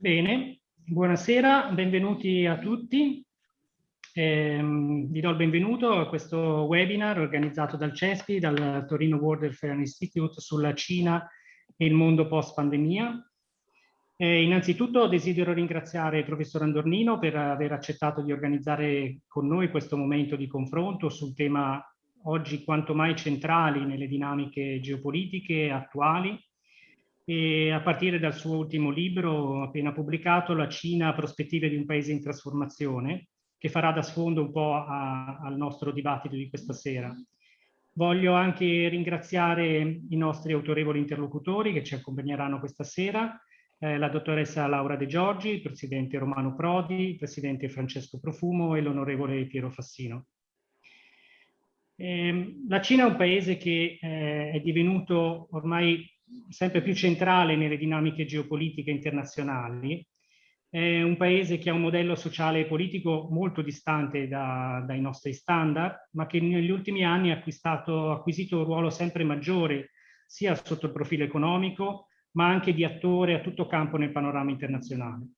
Bene, buonasera, benvenuti a tutti. Eh, vi do il benvenuto a questo webinar organizzato dal CESPI, dal Torino World Affairs Institute sulla Cina e il mondo post-pandemia. Eh, innanzitutto desidero ringraziare il professor Andornino per aver accettato di organizzare con noi questo momento di confronto sul tema oggi quanto mai centrali nelle dinamiche geopolitiche attuali e a partire dal suo ultimo libro appena pubblicato, La Cina, prospettive di un paese in trasformazione, che farà da sfondo un po' a, al nostro dibattito di questa sera. Voglio anche ringraziare i nostri autorevoli interlocutori che ci accompagneranno questa sera, eh, la dottoressa Laura De Giorgi, il presidente Romano Prodi, il presidente Francesco Profumo e l'onorevole Piero Fassino. Eh, la Cina è un paese che eh, è divenuto ormai sempre più centrale nelle dinamiche geopolitiche internazionali. È un paese che ha un modello sociale e politico molto distante da, dai nostri standard, ma che negli ultimi anni ha acquisito un ruolo sempre maggiore sia sotto il profilo economico, ma anche di attore a tutto campo nel panorama internazionale.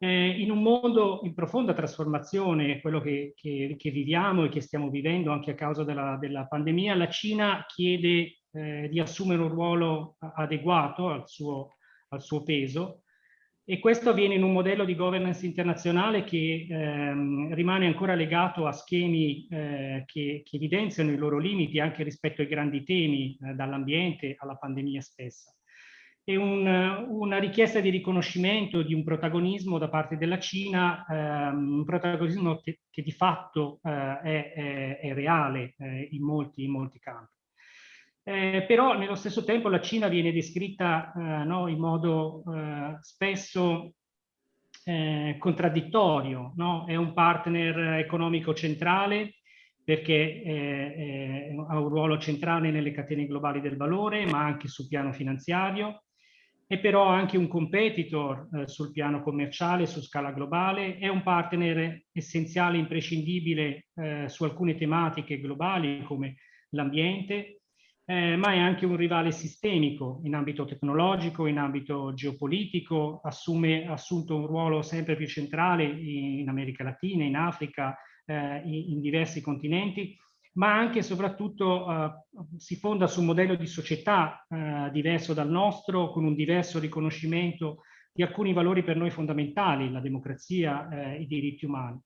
Eh, in un mondo in profonda trasformazione, quello che, che, che, viviamo e che stiamo vivendo anche a causa della, della pandemia, la Cina chiede eh, di assumere un ruolo adeguato al suo, al suo, peso e questo avviene in un modello di governance internazionale che ehm, rimane ancora legato a schemi eh, che, che, evidenziano i loro limiti anche rispetto ai grandi temi, eh, dall'ambiente alla pandemia stessa. E un, una richiesta di riconoscimento di un protagonismo da parte della Cina, ehm, un protagonismo che, che di fatto eh, è, è, è, reale eh, in molti, in molti campi. Eh, però nello stesso tempo la Cina viene descritta eh, no, in modo eh, spesso eh, contraddittorio, no? è un partner economico centrale perché eh, ha un ruolo centrale nelle catene globali del valore, ma anche sul piano finanziario, è però anche un competitor eh, sul piano commerciale, su scala globale, è un partner essenziale, imprescindibile su alcune tematiche globali come l'ambiente, eh, ma è anche un rivale sistemico in ambito tecnologico, in ambito geopolitico, assume assunto un ruolo sempre più centrale in America Latina, in Africa, eh, in, in, diversi continenti, ma anche e soprattutto eh, si fonda su un modello di società eh, diverso dal nostro, con un diverso riconoscimento di alcuni valori per noi fondamentali, la democrazia, eh, i diritti umani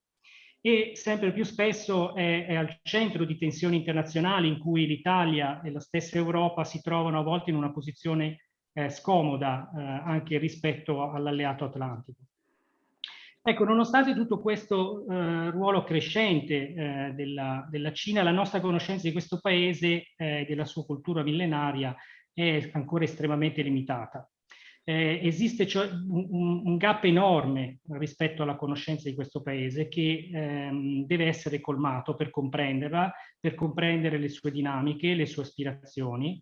e sempre più spesso è, è, al centro di tensioni internazionali in cui l'Italia e la stessa Europa si trovano a volte in una posizione eh, scomoda eh, anche rispetto all'alleato atlantico. Ecco, nonostante tutto questo eh, ruolo crescente eh, della, della, Cina, la nostra conoscenza di questo paese e della sua cultura millenaria è ancora estremamente limitata eh, esiste cioè un, un, gap enorme rispetto alla conoscenza di questo paese che ehm, deve essere colmato per comprenderla, per comprendere le sue dinamiche, le sue aspirazioni,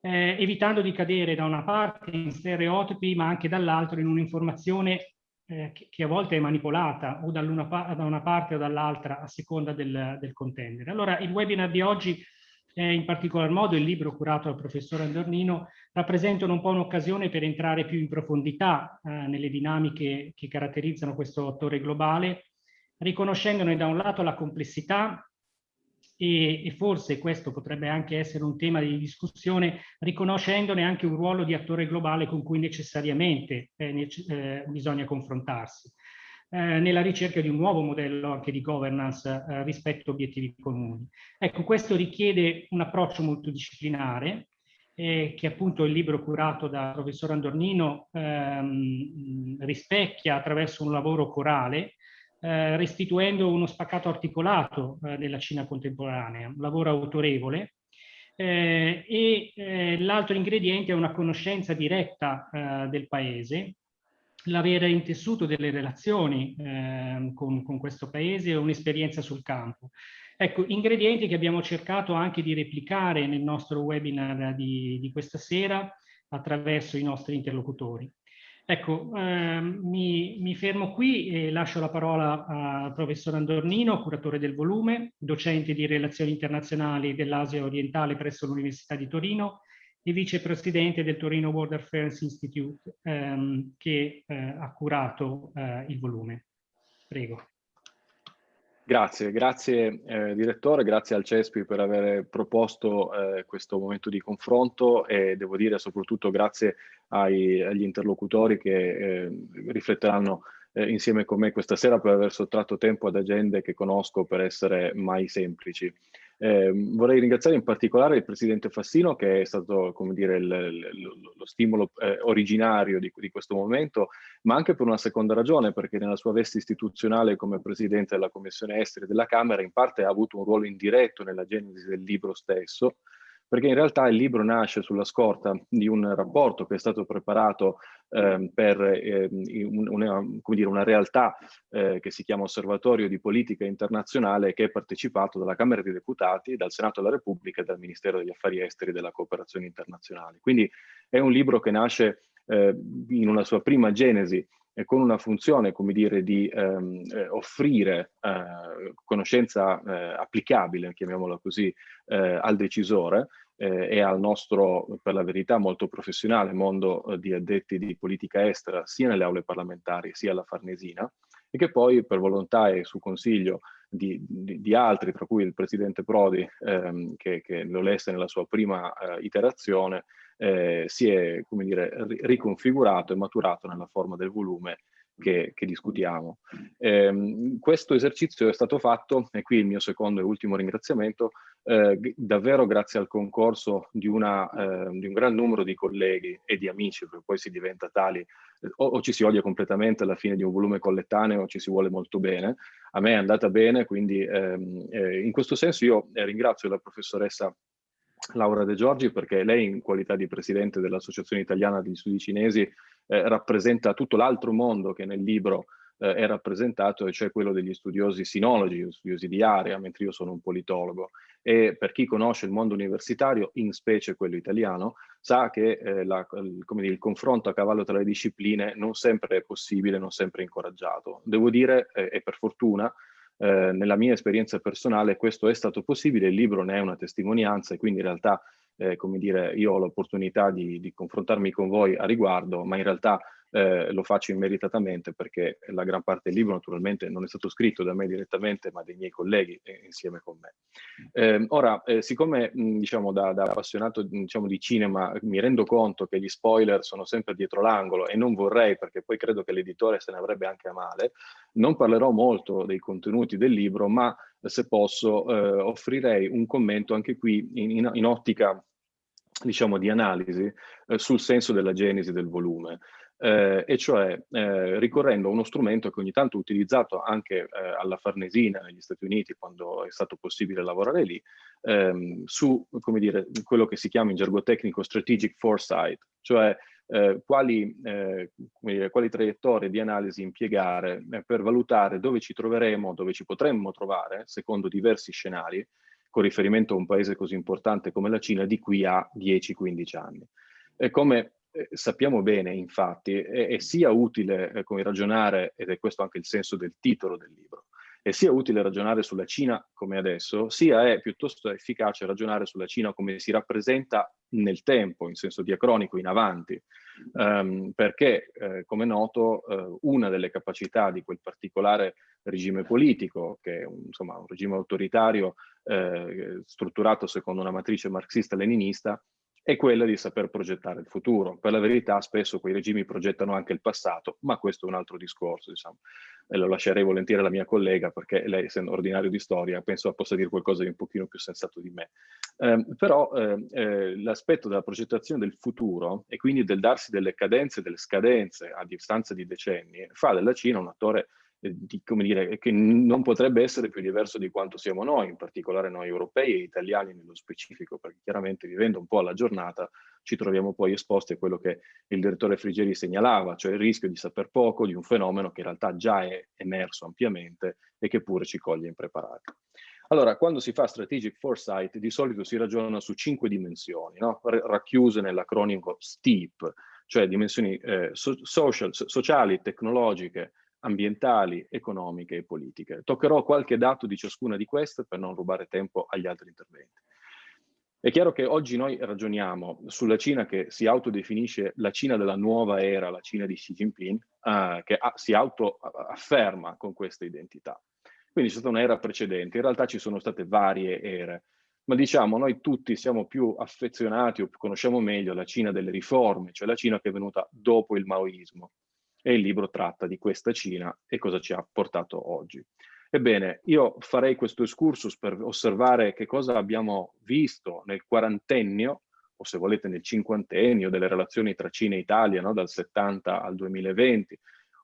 eh, evitando di cadere da una parte in stereotipi ma anche dall'altro in un'informazione eh, che, che, a volte è manipolata o da una parte o dall'altra a seconda del, del contendere. Allora il webinar di oggi eh, in particolar modo il libro curato dal professore Andornino, rappresentano un po' un'occasione per entrare più in profondità eh, nelle dinamiche che caratterizzano questo attore globale, riconoscendone da un lato la complessità e, e, forse questo potrebbe anche essere un tema di discussione, riconoscendone anche un ruolo di attore globale con cui necessariamente eh, eh, bisogna confrontarsi. Eh, nella ricerca di un nuovo modello anche di governance eh, rispetto a obiettivi comuni. Ecco, questo richiede un approccio multidisciplinare eh, che appunto il libro curato dal professor Andornino ehm, rispecchia attraverso un lavoro corale, eh, restituendo uno spaccato articolato eh, della Cina contemporanea, un lavoro autorevole, eh, e l'altro ingrediente è una conoscenza diretta del paese, l'avere intessuto delle relazioni eh, con, con, questo paese e un'esperienza sul campo. Ecco, ingredienti che abbiamo cercato anche di replicare nel nostro webinar di, di questa sera attraverso i nostri interlocutori. Ecco, ehm, mi, mi, fermo qui e lascio la parola al professor Andornino, curatore del volume, docente di relazioni internazionali dell'Asia orientale presso l'Università di Torino e vicepresidente del Torino World Affairs Institute ehm, che eh, ha curato eh, il volume. Prego. Grazie, grazie eh, direttore, grazie al CESPI per aver proposto eh, questo momento di confronto e devo dire soprattutto grazie ai, agli interlocutori che eh, rifletteranno eh, insieme con me questa sera per aver sottratto tempo ad agende che conosco per essere mai semplici. Eh, vorrei ringraziare in particolare il Presidente Fassino che è stato come dire, il, il, lo stimolo eh, originario di, di, questo momento, ma anche per una seconda ragione, perché nella sua veste istituzionale come Presidente della Commissione Esteri della Camera in parte ha avuto un ruolo indiretto nella genesi del libro stesso, perché in realtà il libro nasce sulla scorta di un rapporto che è stato preparato eh, per eh, una, dire, una, realtà eh, che si chiama Osservatorio di Politica Internazionale che è partecipato dalla Camera dei Deputati, dal Senato della Repubblica e dal Ministero degli Affari Esteri e della Cooperazione Internazionale. Quindi è un libro che nasce eh, in una sua prima genesi con una funzione, come dire, di ehm, eh, offrire eh, conoscenza eh, applicabile, chiamiamola così, eh, al decisore, eh, e al nostro, per la verità, molto professionale mondo eh, di addetti di politica estera, sia nelle aule parlamentari sia alla Farnesina, e che poi per volontà e su consiglio di, di, di altri, tra cui il Presidente Prodi, ehm, che, che, lo lesse nella sua prima eh, iterazione, eh, si è, come dire, riconfigurato e maturato nella forma del volume che, che discutiamo. Eh, questo esercizio è stato fatto, e qui il mio secondo e ultimo ringraziamento, eh, davvero grazie al concorso di, una, eh, di, un gran numero di colleghi e di amici, perché poi si diventa tali, eh, o, o, ci si odia completamente alla fine di un volume collettaneo o ci si vuole molto bene. A me è andata bene, quindi ehm, eh, in questo senso io eh, ringrazio la professoressa Laura De Giorgi perché lei in qualità di presidente dell'Associazione Italiana degli Studi Cinesi eh, rappresenta tutto l'altro mondo che nel libro eh, è rappresentato, e cioè quello degli studiosi sinologi, studiosi di area, mentre io sono un politologo. E per chi conosce il mondo universitario, in specie quello italiano, sa che eh, la, dire, il, confronto a cavallo tra le discipline non sempre è possibile, non sempre è incoraggiato. Devo dire, e per fortuna, eh, nella mia esperienza personale questo è stato possibile, il libro ne è una testimonianza e quindi in realtà eh, come dire, io ho l'opportunità di, di, confrontarmi con voi a riguardo, ma in realtà eh, lo faccio immeritatamente perché la gran parte del libro naturalmente non è stato scritto da me direttamente, ma dai miei colleghi eh, insieme con me. Eh, ora, eh, siccome mh, diciamo da, da appassionato diciamo, di cinema mi rendo conto che gli spoiler sono sempre dietro l'angolo e non vorrei, perché poi credo che l'editore se ne avrebbe anche a male, non parlerò molto dei contenuti del libro, ma se posso eh, offrirei un commento anche qui in, in, in ottica diciamo di analisi eh, sul senso della genesi del volume. Eh, e cioè eh, ricorrendo a uno strumento che ogni tanto ho utilizzato anche eh, alla Farnesina negli Stati Uniti quando è stato possibile lavorare lì, ehm, su come dire, quello che si chiama in gergo tecnico strategic foresight, cioè eh, quali, eh, quali, traiettorie di analisi impiegare eh, per valutare dove ci troveremo, dove ci potremmo trovare, secondo diversi scenari, con riferimento a un paese così importante come la Cina, di qui a 10-15 anni. E come eh, sappiamo bene, infatti, è, è sia utile eh, come ragionare, ed è questo anche il senso del titolo del libro, è sia utile ragionare sulla Cina come adesso, sia è piuttosto efficace ragionare sulla Cina come si rappresenta nel tempo, in senso diacronico, in avanti, um, perché, eh, come noto, eh, una delle capacità di quel particolare regime politico, che è un, insomma, un regime autoritario eh, strutturato secondo una matrice marxista-leninista, è quella di saper progettare il futuro. Per la verità spesso quei regimi progettano anche il passato, ma questo è un altro discorso, diciamo. E lo lascerei volentieri alla mia collega perché lei, essendo ordinario di storia, penso possa dire qualcosa di un pochino più sensato di me. Eh, però eh, eh, l'aspetto della progettazione del futuro e quindi del darsi delle cadenze, delle scadenze a distanza di decenni, fa della Cina un attore eh, di, come dire, che non potrebbe essere più diverso di quanto siamo noi, in particolare noi europei e italiani nello specifico, perché chiaramente vivendo un po' alla giornata ci troviamo poi esposti a quello che il direttore Frigeri segnalava, cioè il rischio di saper poco di un fenomeno che in realtà già è emerso ampiamente e che pure ci coglie impreparati. Allora, quando si fa strategic foresight, di solito si ragiona su cinque dimensioni, no? racchiuse nell'acronimo STEEP, cioè dimensioni eh, so social, sociali, tecnologiche, ambientali, economiche e politiche. Toccherò qualche dato di ciascuna di queste per non rubare tempo agli altri interventi. È chiaro che oggi noi ragioniamo sulla Cina che si autodefinisce la Cina della nuova era, la Cina di Xi Jinping, eh, che ha, si autoafferma con questa identità. Quindi c'è stata un'era precedente, in realtà ci sono state varie ere, ma diciamo noi tutti siamo più affezionati o conosciamo meglio la Cina delle riforme, cioè la Cina che è venuta dopo il maoismo. E il libro tratta di questa Cina e cosa ci ha portato oggi. Ebbene, io farei questo excursus per osservare che cosa abbiamo visto nel quarantennio, o se volete nel cinquantennio, delle relazioni tra Cina e Italia, no? dal 70 al 2020,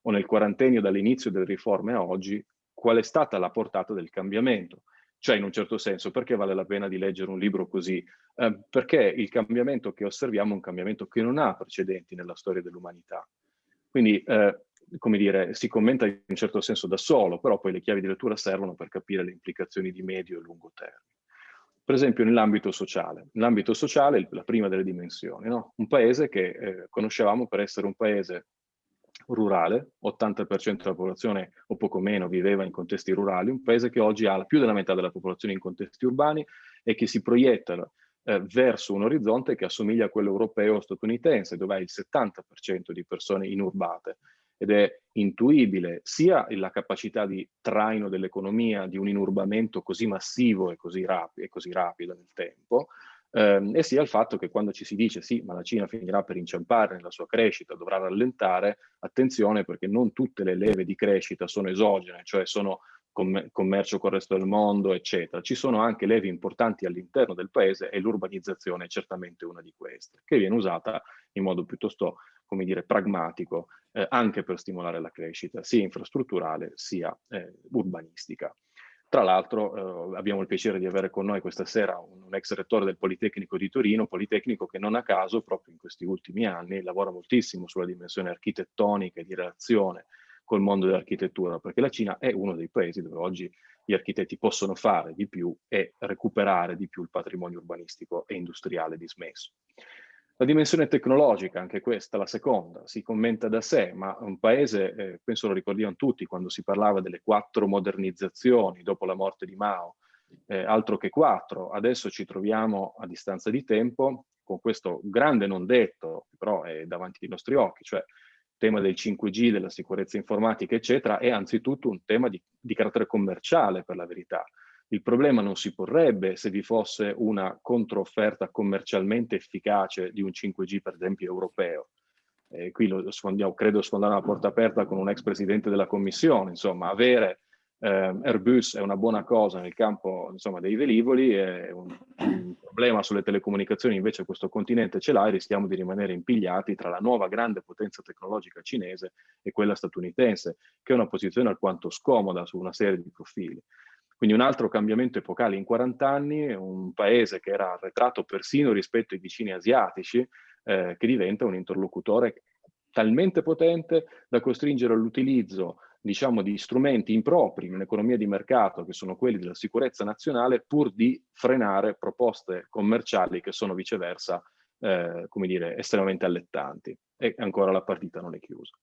o nel quarantennio dall'inizio delle riforme a oggi, qual è stata la portata del cambiamento. Cioè, in un certo senso, perché vale la pena di leggere un libro così? Eh, perché il cambiamento che osserviamo è un cambiamento che non ha precedenti nella storia dell'umanità. Quindi eh, come dire, si commenta in un certo senso da solo, però poi le chiavi di lettura servono per capire le implicazioni di medio e lungo termine. Per esempio nell'ambito sociale. Nell'ambito sociale, la prima delle dimensioni, no? un paese che eh, conoscevamo per essere un paese rurale, 80% della popolazione o poco meno viveva in contesti rurali, un paese che oggi ha più della metà della popolazione in contesti urbani e che si proietta eh, verso un orizzonte che assomiglia a quello europeo o statunitense, dove hai il 70% di persone inurbate ed è intuibile sia la capacità di traino dell'economia di un inurbamento così massivo e così, rapi e così rapido nel tempo, ehm, e sia il fatto che quando ci si dice sì, ma la Cina finirà per inciampare nella sua crescita, dovrà rallentare, attenzione perché non tutte le leve di crescita sono esogene, cioè sono commercio con il resto del mondo, eccetera. Ci sono anche levi importanti all'interno del paese e l'urbanizzazione è certamente una di queste, che viene usata in modo piuttosto, come dire, pragmatico, eh, anche per stimolare la crescita, sia infrastrutturale sia eh, urbanistica. Tra l'altro eh, abbiamo il piacere di avere con noi questa sera un, un, ex rettore del Politecnico di Torino, Politecnico che non a caso proprio in questi ultimi anni lavora moltissimo sulla dimensione architettonica e di relazione col mondo dell'architettura, perché la Cina è uno dei paesi dove oggi gli architetti possono fare di più e recuperare di più il patrimonio urbanistico e industriale dismesso. La dimensione tecnologica, anche questa, la seconda, si commenta da sé, ma un paese, eh, penso lo ricordiamo tutti, quando si parlava delle quattro modernizzazioni dopo la morte di Mao, eh, altro che quattro, adesso ci troviamo a distanza di tempo con questo grande non detto, però è davanti ai nostri occhi, cioè tema del 5G, della sicurezza informatica, eccetera, è anzitutto un tema di, di carattere commerciale, per la verità. Il problema non si porrebbe se vi fosse una controofferta commercialmente efficace di un 5G, per esempio, europeo. Eh, qui lo sfondiamo, credo sfondare una porta aperta con un ex presidente della commissione, insomma, avere eh, Airbus è una buona cosa nel campo insomma, dei velivoli, è un, un, problema sulle telecomunicazioni invece questo continente ce l'ha e rischiamo di rimanere impigliati tra la nuova grande potenza tecnologica cinese e quella statunitense, che è una posizione alquanto scomoda su una serie di profili. Quindi un altro cambiamento epocale in 40 anni, un paese che era arretrato persino rispetto ai vicini asiatici, eh, che diventa un interlocutore talmente potente da costringere all'utilizzo diciamo, di strumenti impropri in un'economia di mercato che sono quelli della sicurezza nazionale pur di frenare proposte commerciali che sono viceversa, eh, come dire, estremamente allettanti. E ancora la partita non è chiusa.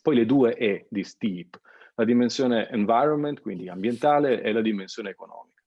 Poi le due E di STEEP, la dimensione environment, quindi ambientale, e la dimensione economica.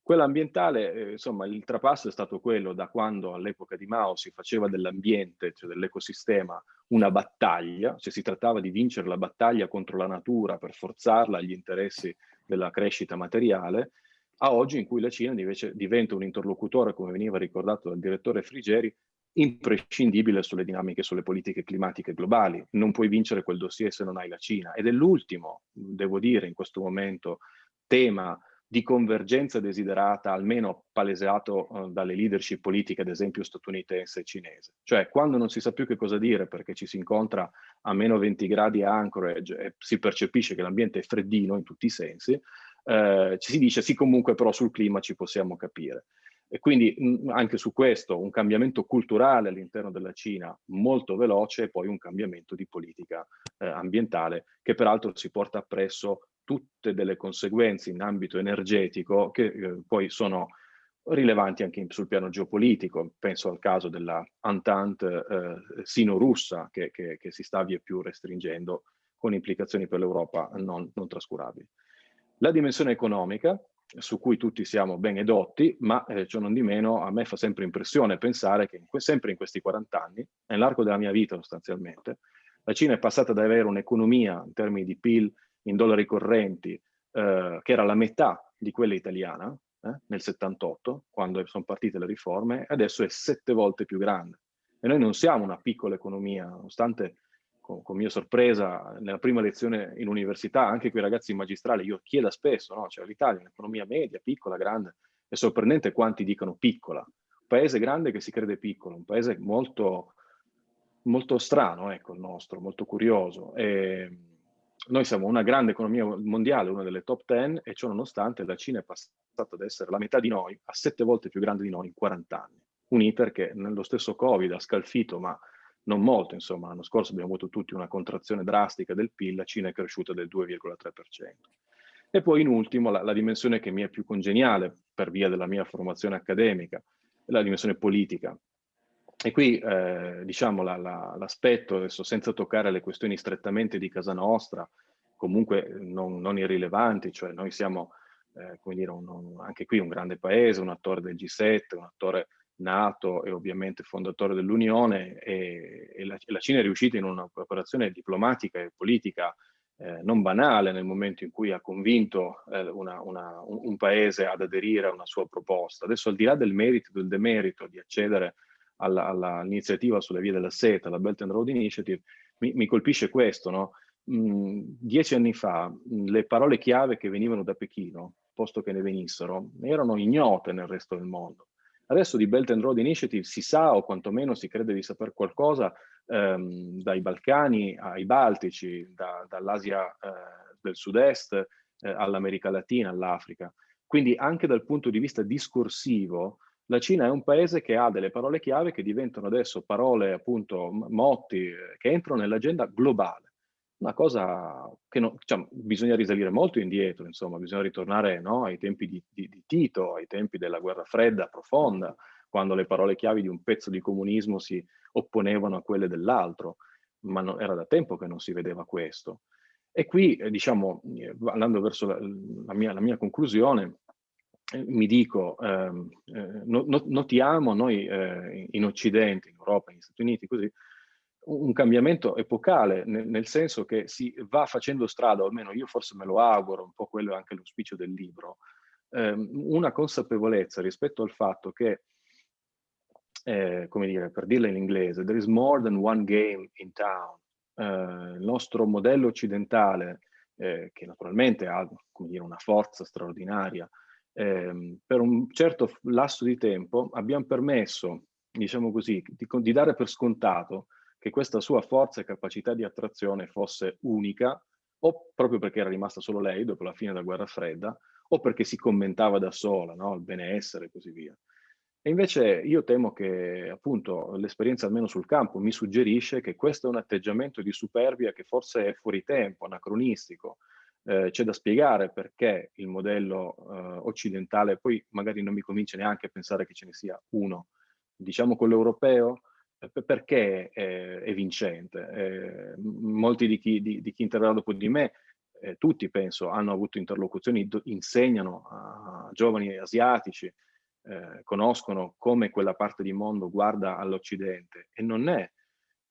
Quella ambientale, eh, insomma, il trapasso è stato quello da quando all'epoca di Mao si faceva dell'ambiente, cioè dell'ecosistema, una battaglia, cioè si trattava di vincere la battaglia contro la natura per forzarla agli interessi della crescita materiale, a oggi in cui la Cina invece diventa un interlocutore, come veniva ricordato dal direttore Frigeri, imprescindibile sulle dinamiche, sulle politiche climatiche globali. Non puoi vincere quel dossier se non hai la Cina. Ed è l'ultimo, devo dire, in questo momento, tema di convergenza desiderata, almeno palesato uh, dalle leadership politiche, ad esempio statunitense e cinese. Cioè, quando non si sa più che cosa dire perché ci si incontra a meno 20 gradi a Anchorage e si percepisce che l'ambiente è freddino in tutti i sensi, eh, ci si dice sì comunque però sul clima ci possiamo capire. E quindi mh, anche su questo un cambiamento culturale all'interno della Cina molto veloce e poi un cambiamento di politica eh, ambientale che peraltro si porta appresso tutte delle conseguenze in ambito energetico che eh, poi sono rilevanti anche in, sul piano geopolitico. Penso al caso della Entente eh, sino-russa che, che, che, si sta via più restringendo con implicazioni per l'Europa non, non trascurabili. La dimensione economica, su cui tutti siamo ben edotti, ma eh, ciò non di meno a me fa sempre impressione pensare che in sempre in questi 40 anni, nell'arco della mia vita sostanzialmente, la Cina è passata ad avere un'economia in termini di PIL in dollari correnti eh, che era la metà di quella italiana eh, nel 78, quando sono partite le riforme, adesso è sette volte più grande. E noi non siamo una piccola economia, nonostante con, con, mia sorpresa, nella prima lezione in università, anche quei ragazzi in magistrale, io chiedo spesso, no? cioè l'Italia è un'economia media, piccola, grande, è sorprendente quanti dicono piccola. Un paese grande che si crede piccolo, un paese molto, molto strano, ecco, il nostro, molto curioso. E noi siamo una grande economia mondiale, una delle top 10, e ciò nonostante la Cina è passata ad essere la metà di noi, a sette volte più grande di noi in 40 anni. Un iter che nello stesso Covid ha scalfito, ma non molto, insomma, l'anno scorso abbiamo avuto tutti una contrazione drastica del PIL, la Cina è cresciuta del 2,3%. E poi in ultimo la, la, dimensione che mi è più congeniale per via della mia formazione accademica, la dimensione politica. E qui eh, diciamo l'aspetto, la, adesso senza toccare le questioni strettamente di casa nostra, comunque non, non irrilevanti, cioè noi siamo, eh, come dire, un, un, anche qui un grande paese, un attore del G7, un attore nato e ovviamente fondatore dell'Unione e, e la, la, Cina è riuscita in un'operazione diplomatica e politica eh, non banale nel momento in cui ha convinto eh, una, una, un, un, paese ad aderire a una sua proposta. Adesso al di là del merito e del demerito di accedere all'iniziativa sulle vie della seta, la Belt and Road Initiative, mi, mi colpisce questo, no? mm, dieci anni fa mm, le parole chiave che venivano da Pechino, posto che ne venissero, erano ignote nel resto del mondo. Adesso di Belt and Road Initiative si sa o quantomeno si crede di saper qualcosa ehm, dai Balcani ai Baltici, da, dall'Asia eh, del Sud-Est eh, all'America Latina, all'Africa. Quindi anche dal punto di vista discorsivo la Cina è un paese che ha delle parole chiave che diventano adesso parole, appunto, motti, eh, che entrano nell'agenda globale una cosa che non, diciamo, bisogna risalire molto indietro, insomma, bisogna ritornare no, ai tempi di, di, di, Tito, ai tempi della guerra fredda profonda, quando le parole chiavi di un pezzo di comunismo si opponevano a quelle dell'altro, ma no, era da tempo che non si vedeva questo. E qui, eh, diciamo, eh, andando verso la, la, mia, la mia, conclusione, eh, mi dico, ehm, eh, no, notiamo noi eh, in Occidente, in Europa, negli Stati Uniti, così, un cambiamento epocale, nel, nel, senso che si va facendo strada, o almeno io forse me lo auguro, un po' quello è anche l'auspicio del libro, ehm, una consapevolezza rispetto al fatto che, eh, come dire, per dirla in inglese, there is more than one game in town. Eh, il nostro modello occidentale, eh, che naturalmente ha dire, una forza straordinaria, ehm, per un certo lasso di tempo abbiamo permesso, diciamo così, di, di dare per scontato che questa sua forza e capacità di attrazione fosse unica, o proprio perché era rimasta solo lei dopo la fine della guerra fredda, o perché si commentava da sola, no? il benessere e così via. E invece io temo che appunto l'esperienza almeno sul campo mi suggerisce che questo è un atteggiamento di superbia che forse è fuori tempo, anacronistico. Eh, C'è da spiegare perché il modello eh, occidentale, poi magari non mi convince neanche a pensare che ce ne sia uno, diciamo quello europeo, perché è, è vincente. Eh, molti di chi, di, di chi, interverrà dopo di me, eh, tutti penso, hanno avuto interlocuzioni, insegnano a giovani asiatici, eh, conoscono come quella parte di mondo guarda all'Occidente e non è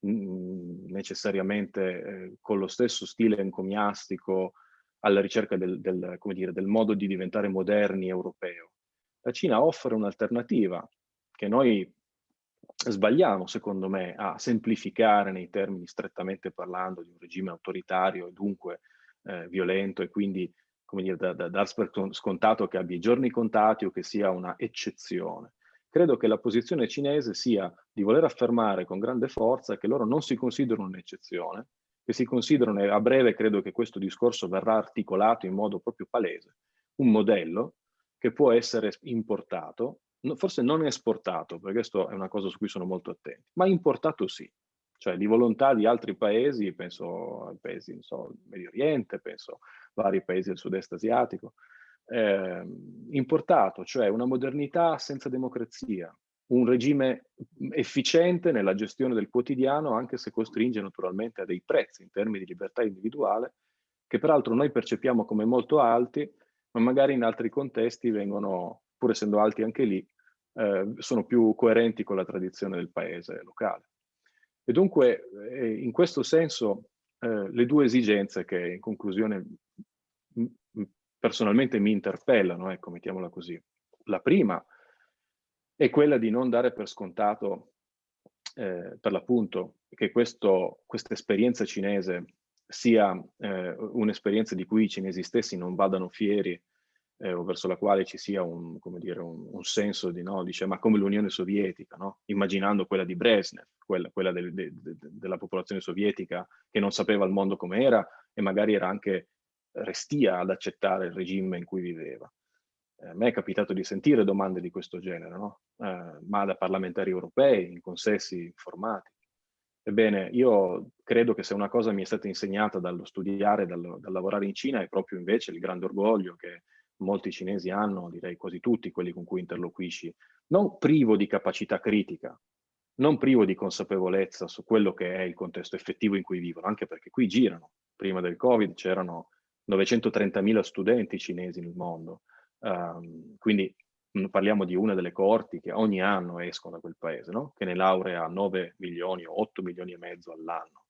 necessariamente eh, con lo stesso stile encomiastico alla ricerca del, del, dire, del modo di diventare moderni europeo. La Cina offre un'alternativa che noi sbagliamo, secondo me, a semplificare nei termini strettamente parlando di un regime autoritario e dunque eh, violento e quindi, come dire, da, da dar scontato che abbia i giorni contati o che sia una eccezione. Credo che la posizione cinese sia di voler affermare con grande forza che loro non si considerano un'eccezione, che si considerano, e a breve credo che questo discorso verrà articolato in modo proprio palese, un modello che può essere importato forse non esportato, perché questo è una cosa su cui sono molto attento, ma importato sì, cioè di volontà di altri paesi, penso ai paesi, non so, Medio Oriente, penso a vari paesi del sud-est asiatico, eh, importato, cioè una modernità senza democrazia, un regime efficiente nella gestione del quotidiano, anche se costringe naturalmente a dei prezzi in termini di libertà individuale, che peraltro noi percepiamo come molto alti, ma magari in altri contesti vengono, pur essendo alti anche lì, eh, sono più coerenti con la tradizione del paese locale. E dunque, eh, in questo senso, eh, le due esigenze che in conclusione personalmente mi interpellano, ecco, mettiamola così. La prima è quella di non dare per scontato, eh, per l'appunto, che questa esperienza cinese sia eh, un'esperienza di cui i cinesi stessi non vadano fieri eh, o verso la quale ci sia un, dire, un, un senso di, no, dice, ma come l'Unione Sovietica, no? immaginando quella di Brezhnev, quella, quella del, de, de, della popolazione sovietica che non sapeva il mondo com'era e magari era anche restia ad accettare il regime in cui viveva. Eh, a me è capitato di sentire domande di questo genere, no? eh, ma da parlamentari europei, in consessi informati. Ebbene, io credo che se una cosa mi è stata insegnata dallo studiare, dal, dal lavorare in Cina, è proprio invece il grande orgoglio che molti cinesi hanno, direi quasi tutti quelli con cui interloquisci, non privo di capacità critica, non privo di consapevolezza su quello che è il contesto effettivo in cui vivono, anche perché qui girano. Prima del Covid c'erano 930.000 studenti cinesi nel mondo, um, quindi parliamo di una delle coorti che ogni anno escono da quel paese, no? che ne laurea 9 milioni o 8 milioni e mezzo all'anno.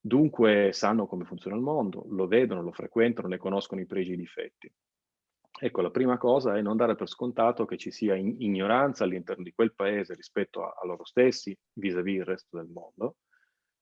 Dunque sanno come funziona il mondo, lo vedono, lo frequentano, ne conoscono i pregi e i difetti. Ecco, la prima cosa è non dare per scontato che ci sia ignoranza all'interno di quel paese rispetto a, a loro stessi, vis-à-vis -vis il resto del mondo,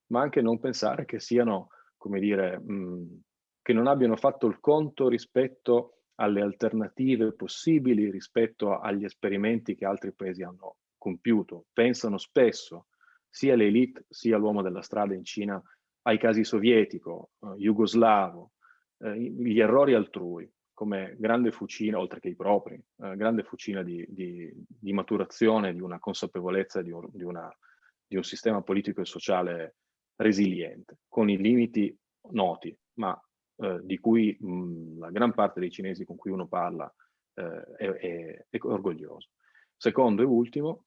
ma anche non pensare che siano, come dire, mh, che non abbiano fatto il conto rispetto alle alternative possibili, rispetto agli esperimenti che altri paesi hanno compiuto. Pensano spesso, sia l'elite sia l'uomo della strada in Cina, ai casi sovietico, eh, jugoslavo, eh, gli errori altrui come grande fucina, oltre che i propri, eh, grande fucina di, di, di, maturazione, di una consapevolezza di un, di, una, di un, sistema politico e sociale resiliente, con i limiti noti, ma eh, di cui mh, la gran parte dei cinesi con cui uno parla eh, è, è, è, orgoglioso. Secondo e ultimo,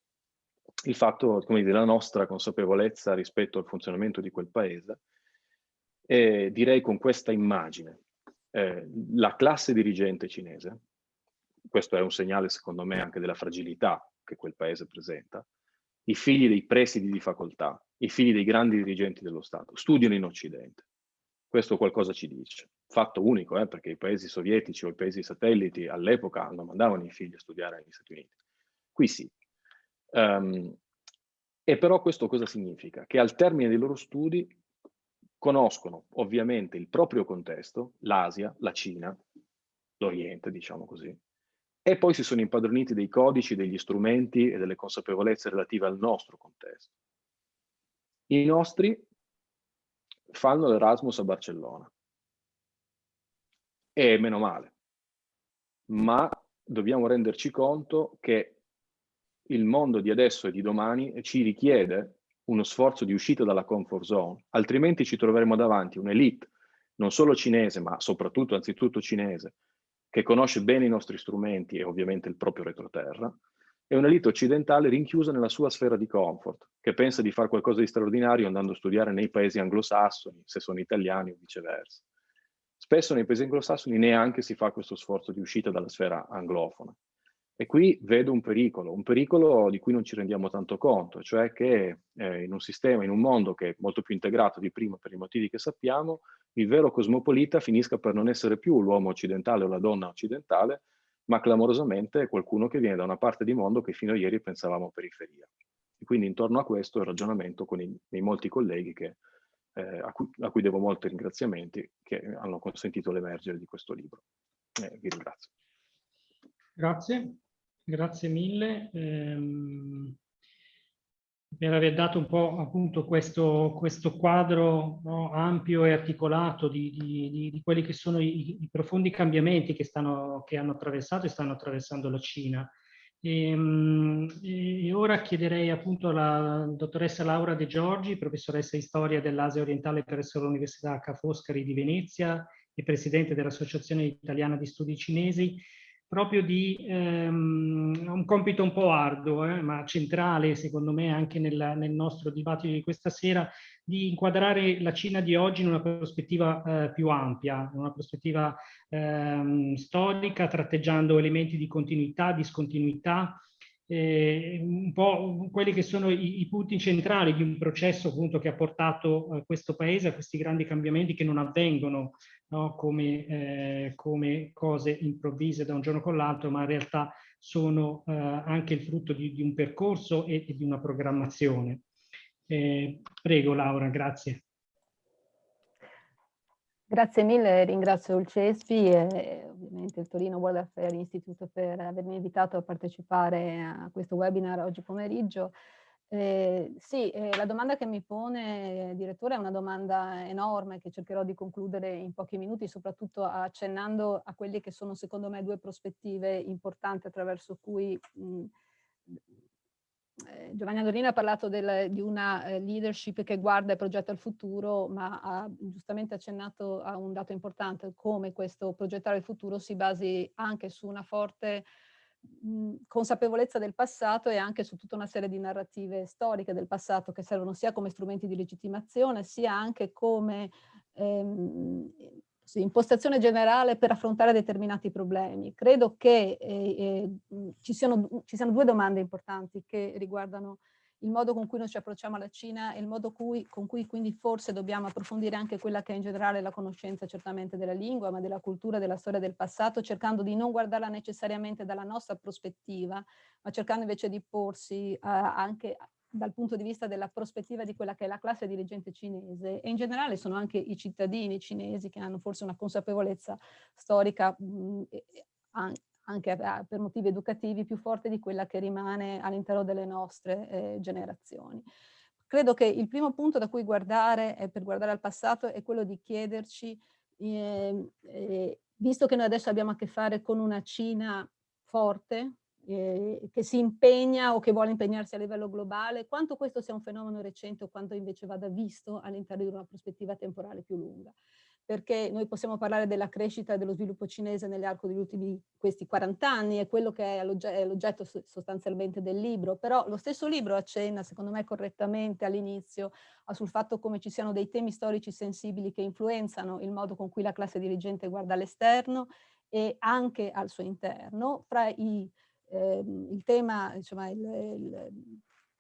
il fatto come dire, della nostra consapevolezza rispetto al funzionamento di quel paese, e direi con questa immagine, eh, la classe dirigente cinese, questo è un segnale secondo me anche della fragilità che quel paese presenta, i figli dei presidi di facoltà, i figli dei grandi dirigenti dello Stato, studiano in Occidente. Questo qualcosa ci dice. Fatto unico, eh, perché i paesi sovietici o i paesi satelliti all'epoca non mandavano i figli a studiare negli Stati Uniti. Qui sì. Um, e però questo cosa significa? Che al termine dei loro studi conoscono ovviamente il proprio contesto, l'Asia, la Cina, l'Oriente, diciamo così, e poi si sono impadroniti dei codici, degli strumenti e delle consapevolezze relative al nostro contesto. I nostri fanno l'Erasmus a Barcellona. E meno male. Ma dobbiamo renderci conto che il mondo di adesso e di domani ci richiede uno sforzo di uscita dalla comfort zone, altrimenti ci troveremo davanti un'elite, non solo cinese, ma soprattutto, anzitutto cinese, che conosce bene i nostri strumenti e ovviamente il proprio retroterra, e un'elite occidentale rinchiusa nella sua sfera di comfort, che pensa di fare qualcosa di straordinario andando a studiare nei paesi anglosassoni, se sono italiani o viceversa. Spesso nei paesi anglosassoni neanche si fa questo sforzo di uscita dalla sfera anglofona. E qui vedo un pericolo, un pericolo di cui non ci rendiamo tanto conto, cioè che eh, in un sistema, in un mondo che è molto più integrato di prima per i motivi che sappiamo, il vero cosmopolita finisca per non essere più l'uomo occidentale o la donna occidentale, ma clamorosamente qualcuno che viene da una parte di mondo che fino a ieri pensavamo periferia. E quindi intorno a questo il ragionamento con i, i molti colleghi che, eh, a, cui, a, cui, devo molti ringraziamenti che hanno consentito l'emergere di questo libro. Eh, vi ringrazio. Grazie. Grazie mille ehm, per aver dato un po' appunto questo, questo quadro no, ampio e articolato di, di, di, quelli che sono i, i profondi cambiamenti che, stanno, che, hanno attraversato e stanno attraversando la Cina. E, ehm, e ora chiederei appunto alla dottoressa Laura De Giorgi, professoressa di storia dell'Asia orientale presso l'Università Ca' Foscari di Venezia e presidente dell'Associazione Italiana di Studi Cinesi, proprio di ehm, un compito un po' arduo, eh, ma centrale secondo me anche nel, nel, nostro dibattito di questa sera, di inquadrare la Cina di oggi in una prospettiva eh, più ampia, in una prospettiva ehm, storica, tratteggiando elementi di continuità, discontinuità, eh, un po' quelli che sono i, i, punti centrali di un processo appunto che ha portato eh, questo paese a questi grandi cambiamenti che non avvengono no, come, eh, come, cose improvvise da un giorno con l'altro, ma in realtà sono eh, anche il frutto di, di un percorso e, e, di una programmazione. Eh, prego Laura, grazie. Grazie mille, ringrazio il CESPI e ovviamente il Torino World Affairs Institute per avermi invitato a partecipare a questo webinar oggi pomeriggio. Eh, sì, eh, la domanda che mi pone, direttore, è una domanda enorme che cercherò di concludere in pochi minuti, soprattutto accennando a quelle che sono secondo me due prospettive importanti attraverso cui mh, eh, Giovanni Adorino ha parlato del, di una eh, leadership che guarda e progetta il futuro, ma ha giustamente accennato a un dato importante, come questo progettare il futuro si basi anche su una forte mh, consapevolezza del passato e anche su tutta una serie di narrative storiche del passato che servono sia come strumenti di legittimazione, sia anche come ehm, impostazione generale per affrontare determinati problemi. Credo che eh, eh, ci, siano, ci, siano, due domande importanti che riguardano il modo con cui noi ci approcciamo alla Cina e il modo cui, con cui quindi forse dobbiamo approfondire anche quella che è in generale la conoscenza certamente della lingua, ma della cultura, della storia del passato, cercando di non guardarla necessariamente dalla nostra prospettiva, ma cercando invece di porsi uh, anche dal punto di vista della prospettiva di quella che è la classe dirigente cinese. E in generale sono anche i cittadini cinesi che hanno forse una consapevolezza storica mh, anche per motivi educativi più forte di quella che rimane all'interno delle nostre eh, generazioni. Credo che il primo punto da cui guardare, per guardare al passato, è quello di chiederci, eh, eh, visto che noi adesso abbiamo a che fare con una Cina forte, eh, che si impegna o che vuole impegnarsi a livello globale, quanto questo sia un fenomeno recente o quanto invece vada visto all'interno di una prospettiva temporale più lunga. Perché noi possiamo parlare della crescita e dello sviluppo cinese nell'arco degli ultimi questi 40 anni, è quello che è l'oggetto sostanzialmente del libro, però lo stesso libro accenna, secondo me correttamente all'inizio, sul fatto come ci siano dei temi storici sensibili che influenzano il modo con cui la classe dirigente guarda all'esterno e anche al suo interno, fra i eh, il tema, insomma, il, il,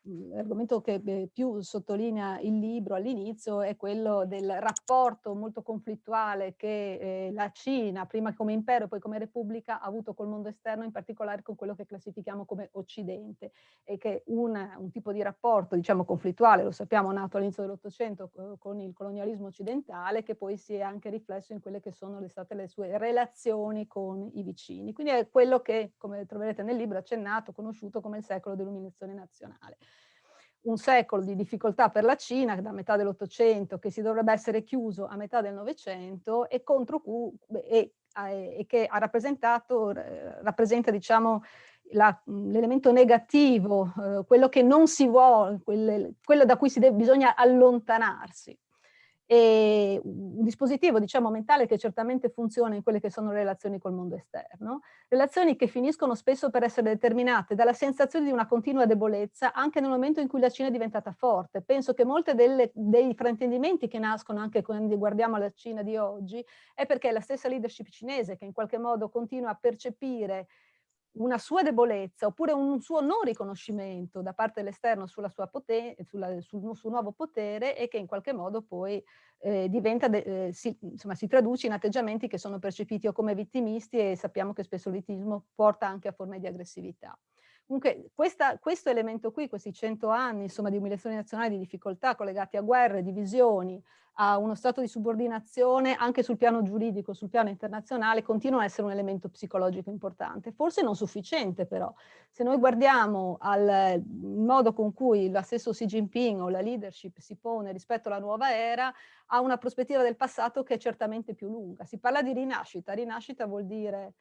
l'argomento che più sottolinea il libro all'inizio è quello del rapporto molto conflittuale che eh, la Cina, prima come impero e poi come repubblica, ha avuto col mondo esterno, in particolare con quello che classifichiamo come Occidente, e che un, un tipo di rapporto, diciamo, conflittuale, lo sappiamo, nato all'inizio dell'Ottocento con il colonialismo occidentale, che poi si è anche riflesso in quelle che sono le state le sue relazioni con i vicini. Quindi è quello che, come troverete nel libro, accennato, conosciuto come il secolo dell'illuminazione nazionale un secolo di difficoltà per la Cina da metà dell'Ottocento che si dovrebbe essere chiuso a metà del Novecento e contro cui e, e che ha rappresentato, rappresenta diciamo l'elemento negativo, eh, quello che non si vuole, quelle, quello da cui si deve, bisogna allontanarsi e un dispositivo diciamo mentale che certamente funziona in quelle che sono le relazioni col mondo esterno, relazioni che finiscono spesso per essere determinate dalla sensazione di una continua debolezza anche nel momento in cui la Cina è diventata forte. Penso che molti dei fraintendimenti che nascono anche quando guardiamo la Cina di oggi è perché la stessa leadership cinese che in qualche modo continua a percepire una sua debolezza oppure un suo non riconoscimento da parte dell'esterno sulla sua potere, sulla, sul suo nuovo potere e che in qualche modo poi eh, diventa, eh, si, insomma, si traduce in atteggiamenti che sono percepiti o come vittimisti e sappiamo che spesso il vittimismo porta anche a forme di aggressività. Comunque questa, questo elemento qui, questi cento anni insomma, di umiliazione nazionale, di difficoltà collegati a guerre, divisioni, a uno stato di subordinazione anche sul piano giuridico, sul piano internazionale, continua a essere un elemento psicologico importante. Forse non sufficiente però. Se noi guardiamo al modo con cui lo stesso Xi Jinping o la leadership si pone rispetto alla nuova era, ha una prospettiva del passato che è certamente più lunga. Si parla di rinascita. Rinascita vuol dire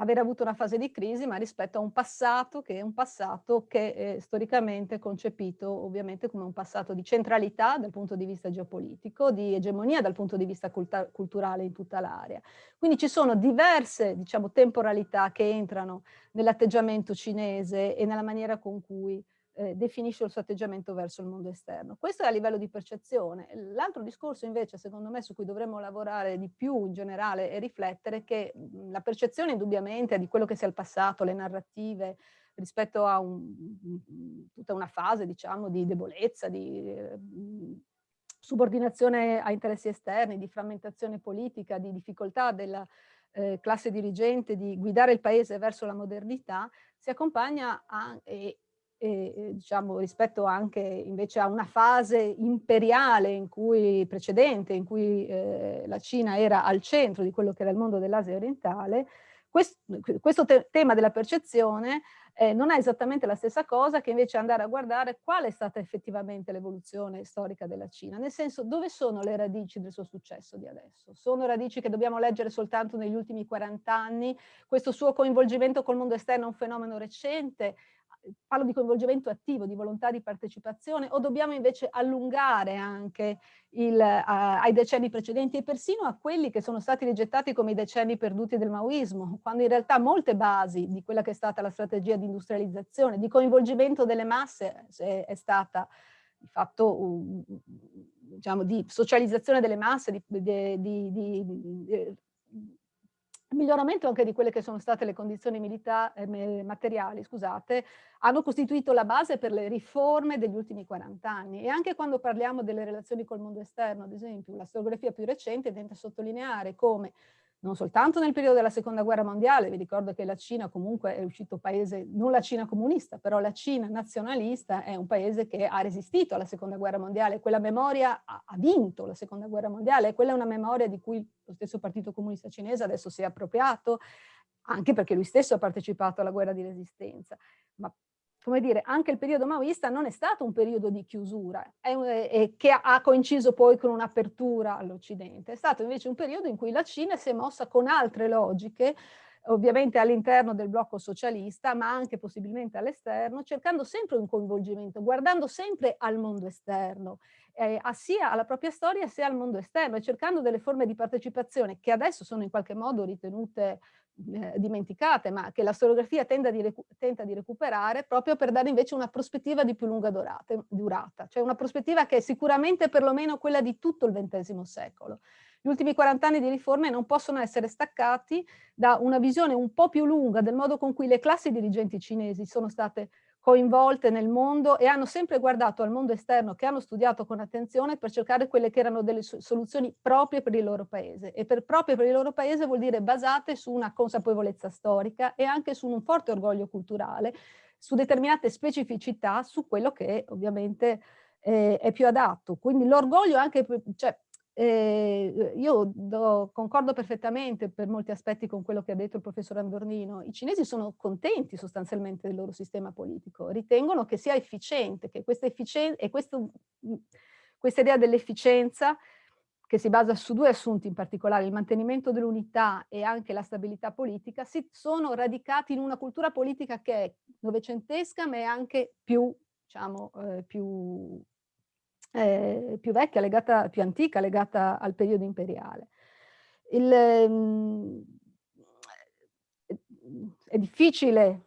aver avuto una fase di crisi, ma rispetto a un passato che è un passato che è storicamente concepito ovviamente come un passato di centralità dal punto di vista geopolitico, di egemonia dal punto di vista culturale in tutta l'area. Quindi ci sono diverse diciamo, temporalità che entrano nell'atteggiamento cinese e nella maniera con cui eh, definisce il suo atteggiamento verso il mondo esterno. Questo è a livello di percezione. L'altro discorso invece, secondo me, su cui dovremmo lavorare di più in generale è riflettere che mhmm, la percezione indubbiamente di quello che sia il passato, le narrative, rispetto a un, tutta una fase, diciamo, di debolezza, di eh, subordinazione a interessi esterni, di frammentazione politica, di difficoltà della eh, classe dirigente di guidare il paese verso la modernità, si accompagna a, e, e, diciamo, rispetto anche invece a una fase imperiale in cui, precedente, in cui eh, la Cina era al centro di quello che era il mondo dell'Asia orientale, questo, questo te tema della percezione eh, non è esattamente la stessa cosa che invece andare a guardare qual è stata effettivamente l'evoluzione storica della Cina, nel senso dove sono le radici del suo successo di adesso? Sono radici che dobbiamo leggere soltanto negli ultimi 40 anni? Questo suo coinvolgimento col mondo esterno è un fenomeno recente? Parlo di coinvolgimento attivo, di volontà di partecipazione, o dobbiamo invece allungare anche il, uh, ai decenni precedenti e persino a quelli che sono stati rigettati come i decenni perduti del maoismo, quando in realtà molte basi di quella che è stata la strategia di industrializzazione, di coinvolgimento delle masse è, è stata di fatto diciamo, di socializzazione delle masse, di, di, di, di miglioramento anche di quelle che sono state le condizioni eh, materiali, scusate, hanno costituito la base per le riforme degli ultimi 40 anni. E anche quando parliamo delle relazioni col mondo esterno, ad esempio, la storiografia più recente tenta a sottolineare come non soltanto nel periodo della seconda guerra mondiale, vi ricordo che la Cina comunque è uscito paese, non la Cina comunista, però la Cina nazionalista è un paese che ha resistito alla seconda guerra mondiale, quella memoria ha, ha vinto la seconda guerra mondiale, quella è una memoria di cui lo stesso partito comunista cinese adesso si è appropriato, anche perché lui stesso ha partecipato alla guerra di resistenza. Ma come dire, anche il periodo maoista non è stato un periodo di chiusura un, e che ha coinciso poi con un'apertura all'Occidente, è stato invece un periodo in cui la Cina si è mossa con altre logiche, ovviamente all'interno del blocco socialista, ma anche possibilmente all'esterno, cercando sempre un coinvolgimento, guardando sempre al mondo esterno, eh, sia alla propria storia sia al mondo esterno e cercando delle forme di partecipazione che adesso sono in qualche modo ritenute eh, dimenticate, ma che la storiografia tenta di, recuperare proprio per dare invece una prospettiva di più lunga durata, durata, cioè una prospettiva che è sicuramente perlomeno quella di tutto il XX secolo. Gli ultimi 40 anni di riforme non possono essere staccati da una visione un po' più lunga del modo con cui le classi dirigenti cinesi sono state coinvolte nel mondo e hanno sempre guardato al mondo esterno che hanno studiato con attenzione per cercare quelle che erano delle soluzioni proprie per il loro paese. E per proprie per il loro paese vuol dire basate su una consapevolezza storica e anche su un forte orgoglio culturale, su determinate specificità, su quello che ovviamente eh, è più adatto. Quindi l'orgoglio anche, cioè eh, io do, concordo perfettamente per molti aspetti con quello che ha detto il professor Andornino. I cinesi sono contenti sostanzialmente del loro sistema politico, ritengono che sia efficiente, che questa, efficien e questo, questa idea dell'efficienza che si basa su due assunti in particolare, il mantenimento dell'unità e anche la stabilità politica, si sono radicati in una cultura politica che è novecentesca ma è anche più, diciamo, eh, più eh, più vecchia, legata, più antica, legata al periodo imperiale. Il, ehm, è difficile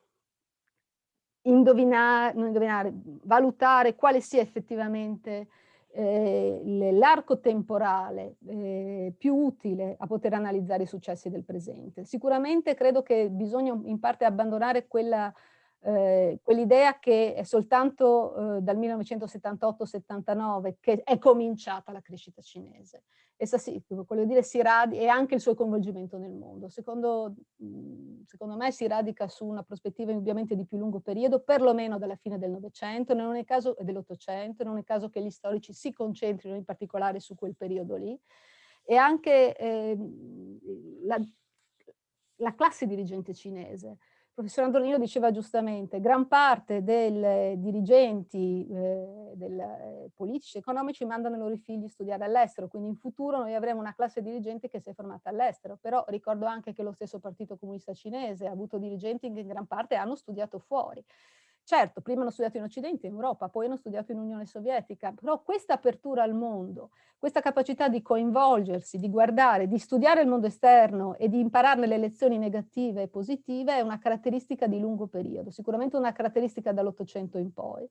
indovinare, indovinare, valutare quale sia effettivamente eh, l'arco temporale eh, più utile a poter analizzare i successi del presente. Sicuramente credo che bisogna in parte abbandonare quella eh, quell'idea che è soltanto eh, dal 1978-79 che è cominciata la crescita cinese. Essa sì, voglio dire, si e anche il suo coinvolgimento nel mondo. Secondo, secondo me si radica su una prospettiva ovviamente di più lungo periodo, perlomeno dalla fine del Novecento, non è caso dell'Ottocento, non è caso che gli storici si concentrino in particolare su quel periodo lì. E anche eh, la, la classe dirigente cinese professor Andronino diceva giustamente, gran parte dei dirigenti eh, del, eh, politici economici mandano i loro figli a studiare all'estero, quindi in futuro noi avremo una classe dirigente che si è formata all'estero, però ricordo anche che lo stesso Partito Comunista Cinese ha avuto dirigenti che in gran parte hanno studiato fuori. Certo, prima hanno studiato in Occidente, in Europa, poi hanno studiato in Unione Sovietica, però questa apertura al mondo, questa capacità di coinvolgersi, di guardare, di studiare il mondo esterno e di impararne le lezioni negative e positive è una caratteristica di lungo periodo, sicuramente una caratteristica dall'Ottocento in poi.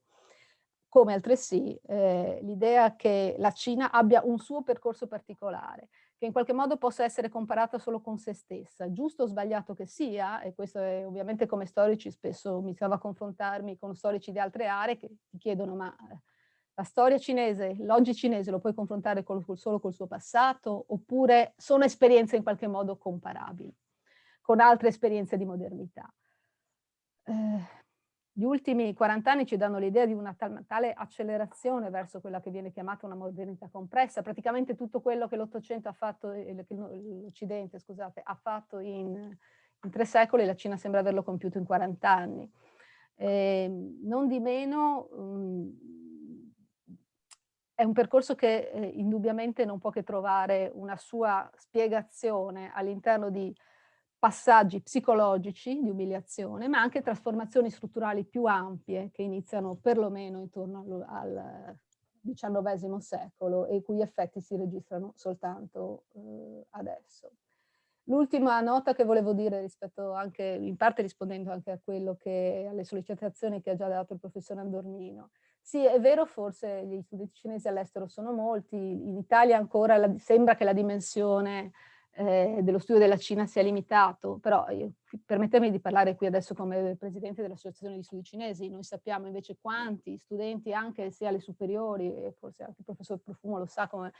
Come altresì eh, l'idea che la Cina abbia un suo percorso particolare, che in qualche modo possa essere comparata solo con se stessa, giusto o sbagliato che sia, e questo è ovviamente come storici spesso mi trovo a confrontarmi con storici di altre aree che ti chiedono ma eh, la storia cinese, l'oggi cinese lo puoi confrontare col, col, solo col suo passato oppure sono esperienze in qualche modo comparabili con altre esperienze di modernità. Eh, gli ultimi 40 anni ci danno l'idea di una tale accelerazione verso quella che viene chiamata una modernità compressa. Praticamente tutto quello che l'Ottocento ha fatto, l'Occidente, scusate, ha fatto in, in, tre secoli, la Cina sembra averlo compiuto in 40 anni. Eh, non di meno, um, è un percorso che eh, indubbiamente non può che trovare una sua spiegazione all'interno di passaggi psicologici di umiliazione, ma anche trasformazioni strutturali più ampie che iniziano perlomeno intorno al XIX secolo e i cui effetti si registrano soltanto eh, adesso. L'ultima nota che volevo dire rispetto anche, in parte rispondendo anche a quello che, alle sollecitazioni che ha già dato il professor Andornino. Sì, è vero, forse gli studenti cinesi all'estero sono molti, in Italia ancora la, sembra che la dimensione eh, dello studio della Cina sia limitato, però io, permettetemi di parlare qui adesso come presidente dell'Associazione di Studi Cinesi, noi sappiamo invece quanti studenti anche sia alle superiori, forse anche il professor Profumo lo sa, come,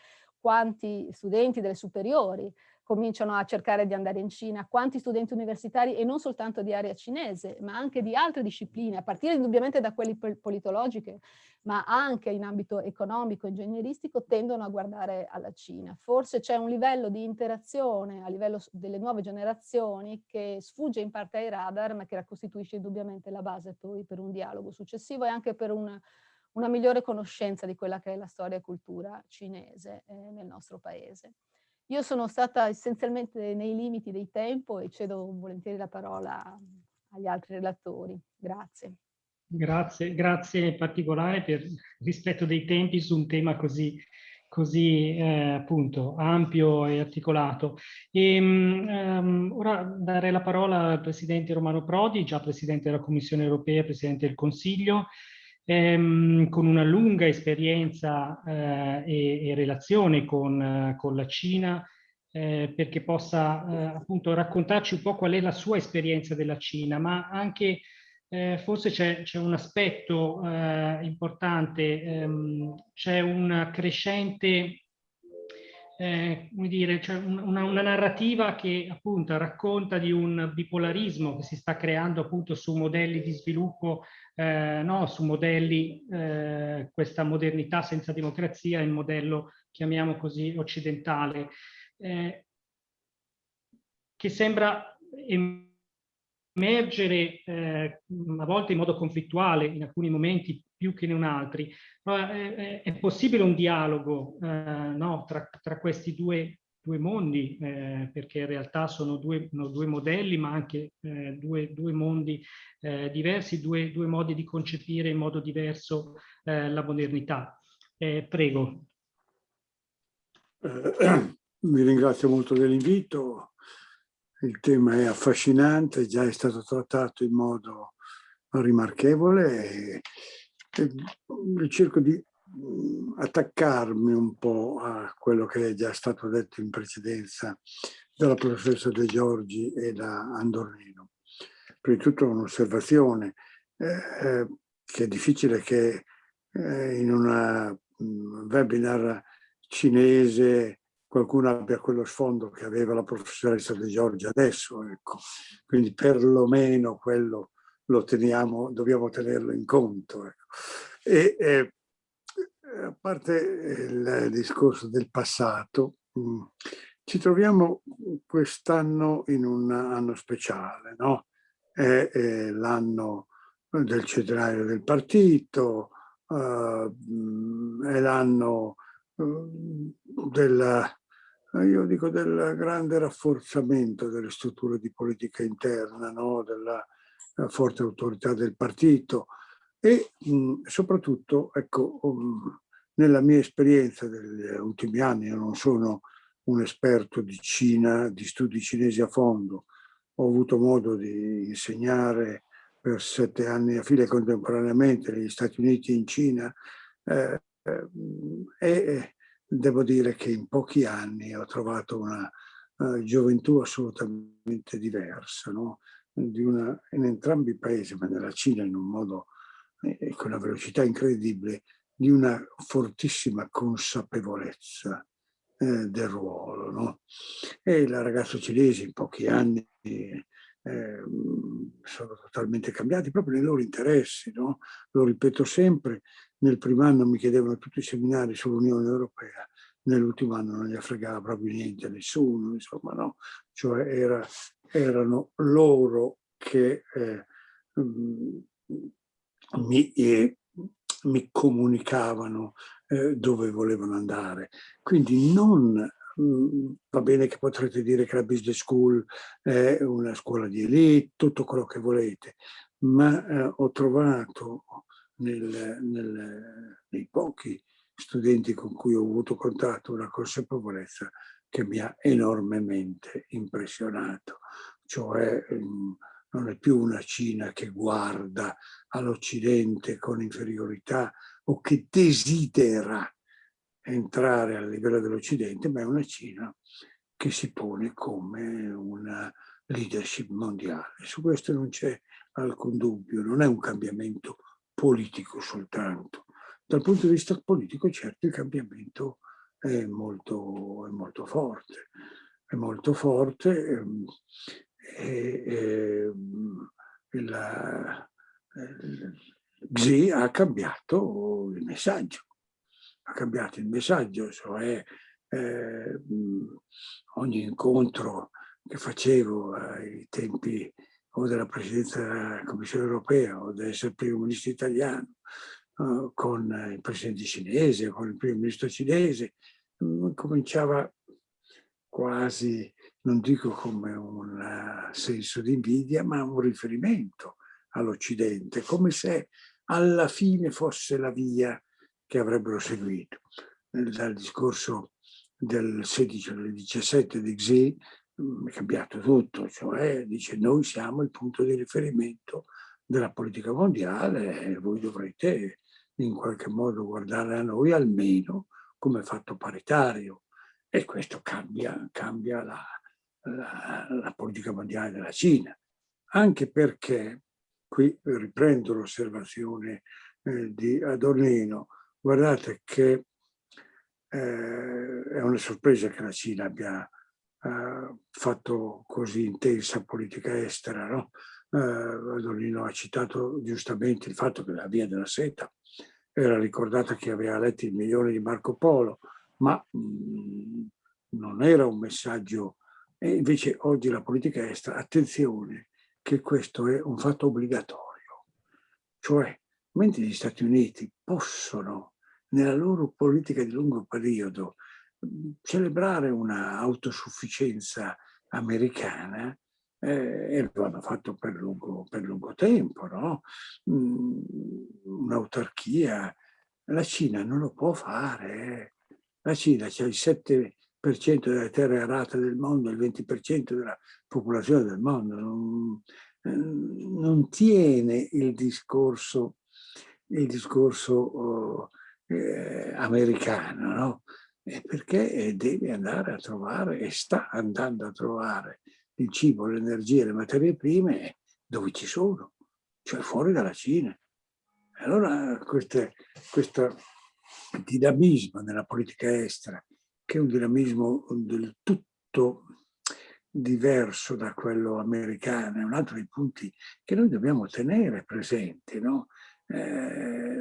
quanti studenti delle superiori cominciano a cercare di andare in Cina, quanti studenti universitari e non soltanto di area cinese, ma anche di altre discipline, a partire indubbiamente da quelle politologiche, ma anche in ambito economico, ingegneristico, tendono a guardare alla Cina. Forse c'è un livello di interazione a livello delle nuove generazioni che sfugge in parte ai radar, ma che costituisce indubbiamente la base poi per un dialogo successivo e anche per una, una migliore conoscenza di quella che è la storia e cultura cinese eh, nel nostro paese. Io sono stata essenzialmente nei limiti dei tempo e cedo volentieri la parola agli altri relatori. Grazie. Grazie, grazie in particolare per rispetto dei tempi su un tema così, così eh, appunto ampio e articolato. E, um, ora darei la parola al Presidente Romano Prodi, già Presidente della Commissione Europea, Presidente del Consiglio, ehm, con una lunga esperienza eh, e, e, relazione con, eh, con la Cina, eh, perché possa eh, appunto raccontarci un po' qual è la sua esperienza della Cina, ma anche eh, forse c'è un aspetto eh, importante, ehm, c'è una crescente eh, come dire, cioè una, una, narrativa che appunto racconta di un bipolarismo che si sta creando appunto su modelli di sviluppo, eh, no, su modelli, eh, questa modernità senza democrazia, il modello, chiamiamo così, occidentale, eh, che sembra emergere eh, a volte in modo conflittuale, in alcuni momenti più che in altri. Ma è, è possibile un dialogo eh, no, tra, tra, questi due, due mondi, eh, perché in realtà sono due, no, due modelli, ma anche eh, due, due, mondi eh, diversi, due, modi di concepire in modo diverso eh, la modernità. Eh, prego. Vi ringrazio molto dell'invito. Il tema è affascinante, già è stato trattato in modo rimarchevole e cerco di mm, attaccarmi un po' a quello che è già stato detto in precedenza dalla professoressa De Giorgi e da Andornino. Prima di tutto un'osservazione eh, che è difficile che eh, in un mm, webinar cinese qualcuno abbia quello sfondo che aveva la professoressa De Giorgi adesso, ecco. quindi perlomeno quello lo teniamo, dobbiamo tenerlo in conto. Ecco. E, eh, a parte il discorso del passato, mh, mm, ci troviamo quest'anno in un anno speciale, no? è, è l'anno del centenario del partito, uh, è l'anno uh, del, del grande rafforzamento delle strutture di politica interna, no? della forte autorità del partito e mh, soprattutto, ecco, um, nella mia esperienza degli ultimi anni, io non sono un esperto di Cina, di studi cinesi a fondo, ho avuto modo di insegnare per sette anni a fila contemporaneamente negli Stati Uniti e in Cina eh, eh, e devo dire che in pochi anni ho trovato una uh, gioventù assolutamente diversa, no? Una, in entrambi i paesi, ma nella Cina in un modo eh, con una velocità incredibile, di una fortissima consapevolezza eh, del ruolo. No? E il ragazzo cinese in pochi anni eh, sono totalmente cambiati proprio nei loro interessi. No? Lo ripeto sempre, nel primo anno mi chiedevano tutti i seminari sull'Unione Europea, nell'ultimo anno non gli fregava proprio niente a nessuno, insomma, no? Cioè era, erano loro che eh, mi, eh, mi comunicavano eh, dove volevano andare. Quindi non mm, va bene che potrete dire che la business school è una scuola di elite, tutto quello che volete, ma eh, ho trovato nel, nel, nei pochi studenti con cui ho avuto contatto una consapevolezza che mi ha enormemente impressionato, cioè mm, non è più una Cina che guarda all'Occidente con inferiorità o che desidera entrare al livello dell'Occidente, ma è una Cina che si pone come una leadership mondiale. Su questo non c'è alcun dubbio, non è un cambiamento politico soltanto. Dal punto di vista politico, certo, il cambiamento è molto, è molto forte. È molto forte ehm, e, e, la, Xi ha cambiato il messaggio, ha cambiato il messaggio, cioè eh, ogni incontro che facevo ai tempi o della presidenza della Commissione europea o dell'essere primo ministro italiano uh, con il presidente cinese, con il primo ministro cinese, um, cominciava quasi, non dico come un uh, senso di invidia, ma un riferimento all'Occidente, come se alla fine fosse la via che avrebbero seguito. Dal discorso del 16 al 17 di Xi mm, è cambiato tutto, cioè dice noi siamo il punto di riferimento della politica mondiale e voi dovrete in qualche modo guardare a noi almeno come fatto paritario e questo cambia, cambia la, la, la politica mondiale della Cina, anche perché qui riprendo l'osservazione eh, di Adornino, guardate che eh, è una sorpresa che la Cina abbia eh, fatto così intensa politica estera, no? Eh, Adornino ha citato giustamente il fatto che la via della seta era ricordata che aveva letto il milione di Marco Polo, ma mh, mm, non era un messaggio, e invece oggi la politica estera, attenzione, che questo è un fatto obbligatorio. Cioè, mentre gli Stati Uniti possono, nella loro politica di lungo periodo, celebrare una autosufficienza americana, eh, e lo hanno fatto per lungo, per lungo tempo, no? Un'autarchia. La Cina non lo può fare. La Cina c'è il 7 delle terre arate del mondo, il 20% della popolazione del mondo, non, eh, non tiene il discorso, il discorso eh, americano, no? perché deve andare a trovare e sta andando a trovare il cibo, l'energia, le materie prime dove ci sono, cioè fuori dalla Cina. Allora questo dinamismo nella politica estera che è un dinamismo del tutto diverso da quello americano, è un altro dei punti che noi dobbiamo tenere presenti. No? Eh,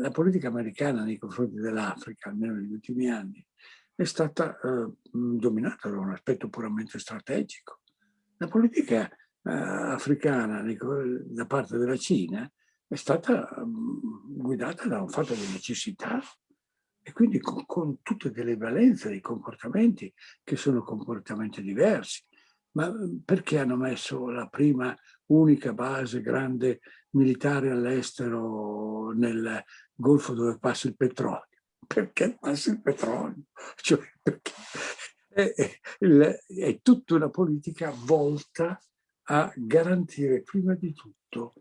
la politica americana nei confronti dell'Africa, almeno negli ultimi anni, è stata eh, dominata da un aspetto puramente strategico. La politica africana da parte della Cina è stata mm, guidata da un fatto di necessità e quindi con, con tutte delle valenze dei comportamenti che sono comportamenti diversi. Ma mm, perché hanno messo la prima unica base grande militare all'estero nel Golfo dove passa il petrolio? Perché passa il petrolio? Cioè, perché è, è, tutta una politica volta a garantire prima di tutto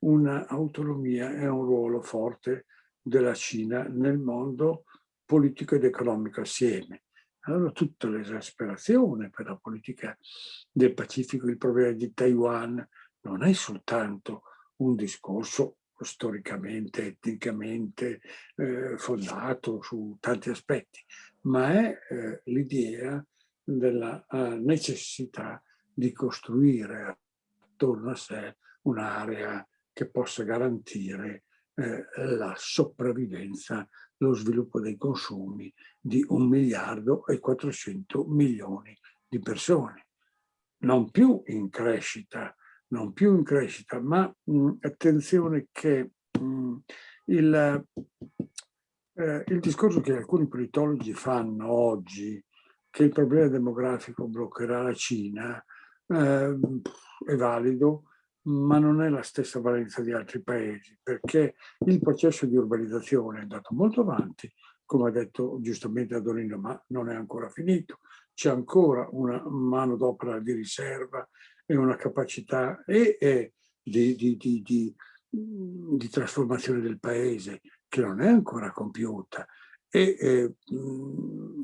un'autonomia e un ruolo forte della Cina nel mondo politico ed economico assieme. Allora tutta l'esasperazione per la politica del Pacifico, il problema di Taiwan, non è soltanto un discorso storicamente, etnicamente eh, fondato su tanti aspetti, ma è eh, l'idea della uh, necessità di costruire attorno a sé un'area che possa garantire eh, la sopravvivenza, lo sviluppo dei consumi di un miliardo e 400 milioni di persone. Non più in crescita, non più in crescita, ma mh, attenzione che mh, il, eh, il discorso che alcuni politologi fanno oggi, che il problema demografico bloccherà la Cina, eh, è valido, ma non è la stessa valenza di altri paesi, perché il processo di urbanizzazione è andato molto avanti, come ha detto giustamente Adolino, ma non è ancora finito. C'è ancora una manodopera di riserva e una capacità e, e di, di, di, di, trasformazione del paese che non è ancora compiuta. E eh,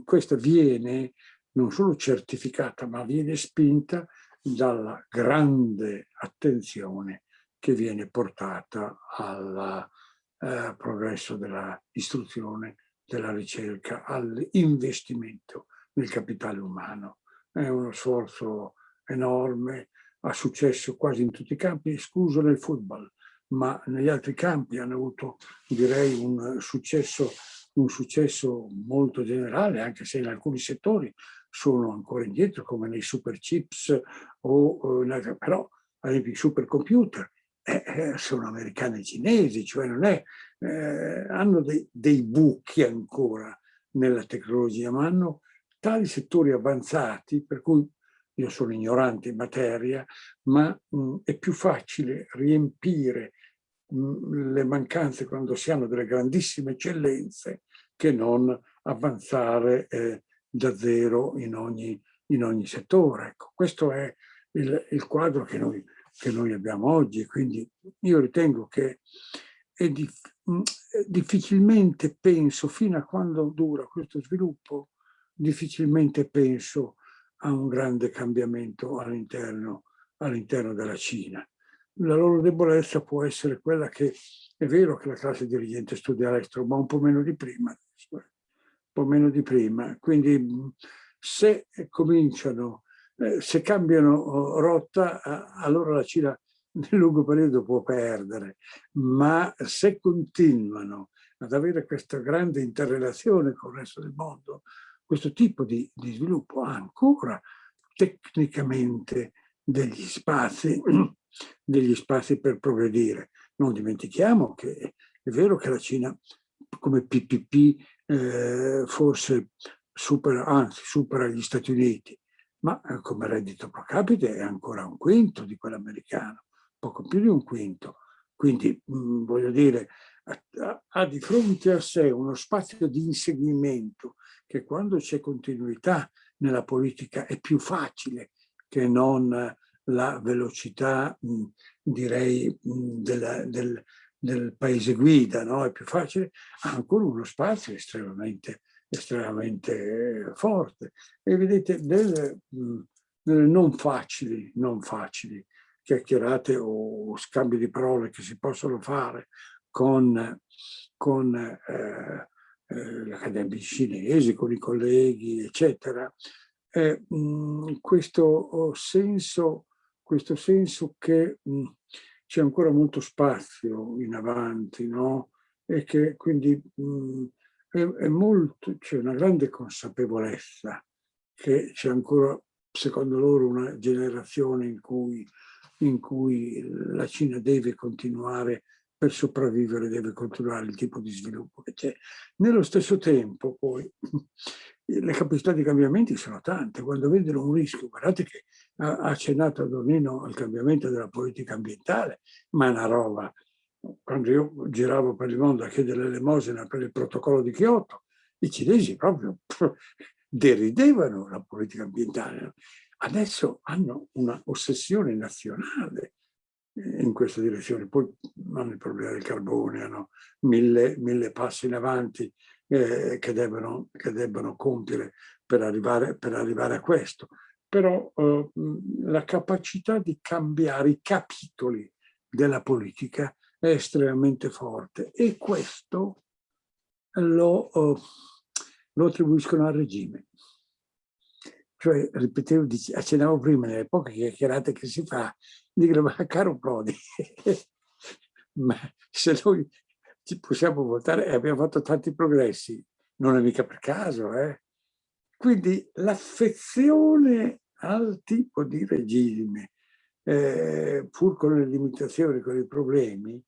questa viene non solo certificata, ma viene spinta dalla grande attenzione che viene portata al eh, progresso dell'istruzione, della ricerca, all'investimento nel capitale umano. È uno sforzo enorme, ha successo quasi in tutti i campi, escluso nel football, ma negli altri campi hanno avuto, direi, un successo, un successo molto generale, anche se in alcuni settori sono ancora indietro come nei super chips o, o però ad esempio i supercomputer eh, eh, sono americani e cinesi, cioè non è, eh, hanno dei, dei buchi ancora nella tecnologia, ma hanno tali settori avanzati per cui io sono ignorante in materia, ma mh, è più facile riempire le mancanze quando si hanno delle grandissime eccellenze che non avanzare eh, da zero in ogni, in ogni settore. Ecco, questo è il, il quadro che noi, che noi, abbiamo oggi, quindi io ritengo che dif difficilmente penso, fino a quando dura questo sviluppo, difficilmente penso a un grande cambiamento all'interno all'interno della Cina. La loro debolezza può essere quella che è vero che la classe dirigente studia all'estero, ma un po' meno di prima. Eh po' meno di prima. Quindi se cominciano, eh, se cambiano oh, rotta, allora la Cina nel lungo periodo può perdere, ma se continuano ad avere questa grande interrelazione con il resto del mondo, questo tipo di, di sviluppo ancora tecnicamente degli spazi, degli spazi per progredire. Non dimentichiamo che è vero che la Cina come PPP eh, forse supera, anzi supera gli Stati Uniti, ma eh, come reddito pro capite è ancora un quinto di quello americano, poco più di un quinto. Quindi mh, mm, voglio dire, ha, ha di fronte a sé uno spazio di inseguimento che quando c'è continuità nella politica è più facile che non la velocità, mh, direi, mh, della, del, del paese guida, no? è più facile, ha ancora uno spazio estremamente, estremamente forte. E vedete, delle, delle non facili, non facili chiacchierate o scambi di parole che si possono fare con, con eh, eh, gli accademici cinesi, con i colleghi, eccetera, eh, mh, questo senso, questo senso che mh, c'è ancora molto spazio in avanti, no? E che quindi mh, è, è molto, c'è una grande consapevolezza che c'è ancora, secondo loro, una generazione in cui in cui la Cina deve continuare per sopravvivere deve continuare il tipo di sviluppo che c'è. Nello stesso tempo poi le capacità di cambiamenti sono tante, quando vedono un rischio, guardate che ha accennato a Donino al cambiamento della politica ambientale, ma è una roba, quando io giravo per il mondo a chiedere l'elemosina per il protocollo di Kyoto, i cinesi proprio deridevano la politica ambientale. Adesso hanno una ossessione nazionale in questa direzione. Poi hanno il problema del carbone, hanno mille, mille passi in avanti eh, che, devono, che devono compiere per arrivare, per arrivare a questo. Però eh, la capacità di cambiare i capitoli della politica è estremamente forte e questo lo, oh, lo attribuiscono al regime. Cioè, ripetevo, accennavo prima, nelle poche chiacchierate che si fa, dicono, ma caro Prodi, ma se noi ci possiamo votare e abbiamo fatto tanti progressi, non è mica per caso, eh? Quindi l'affezione al tipo di regime, eh, pur con le limitazioni, con i problemi,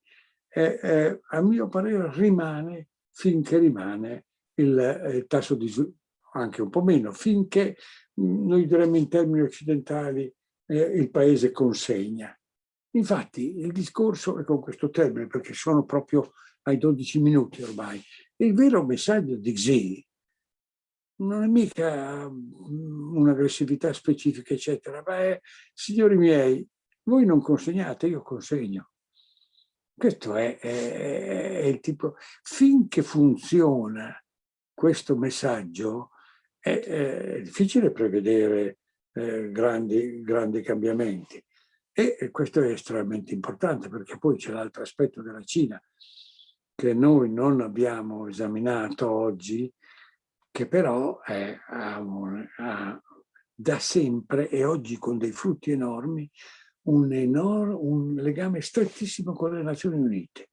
eh, eh, a mio parere rimane finché rimane il, tasso di anche un po' meno, finché noi diremmo in termini occidentali eh, il paese consegna. Infatti il discorso è con questo termine, perché sono proprio ai 12 minuti ormai, il vero messaggio di Xi non è mica mm, un'aggressività specifica, eccetera, ma è, signori miei, voi non consegnate, io consegno. Questo è, è, è il tipo, finché funziona questo messaggio, è, è difficile prevedere eh, grandi, grandi cambiamenti. E questo è estremamente importante perché poi c'è l'altro aspetto della Cina che noi non abbiamo esaminato oggi, che però è, ha, un, ha, da sempre e oggi con dei frutti enormi un, enorme, un legame strettissimo con le Nazioni Unite.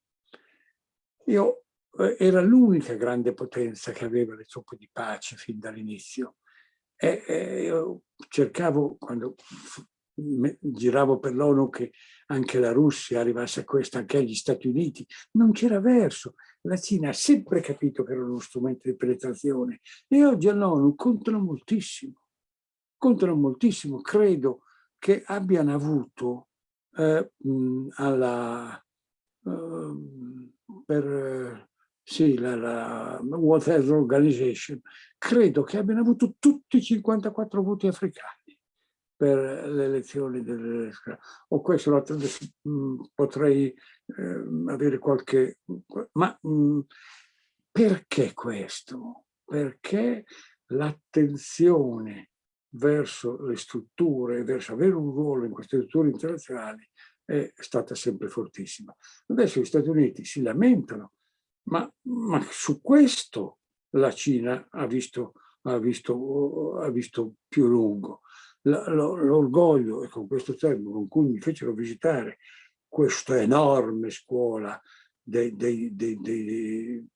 Io eh, era l'unica grande potenza che aveva le truppe di pace fin dall'inizio. E, e io cercavo, quando giravo per l'ONU, che anche la Russia arrivasse a questo, anche gli Stati Uniti, non c'era verso. La Cina ha sempre capito che era uno strumento di penetrazione e oggi all'ONU contano moltissimo. Contano moltissimo, credo che abbiano avuto eh, alla, eh, per sì, la, la World Health Organization, credo che abbiano avuto tutti i 54 voti africani per le elezioni delle o questo mm, potrei eh, avere qualche ma mh, mm, perché questo? Perché l'attenzione verso le strutture, verso avere un ruolo in queste strutture internazionali è stata sempre fortissima. Adesso gli Stati Uniti si lamentano, ma, ma su questo la Cina ha visto, ha visto, ha visto più lungo. L'orgoglio, e con questo termine con cui mi fecero visitare questa enorme scuola dei, dei, dei, dei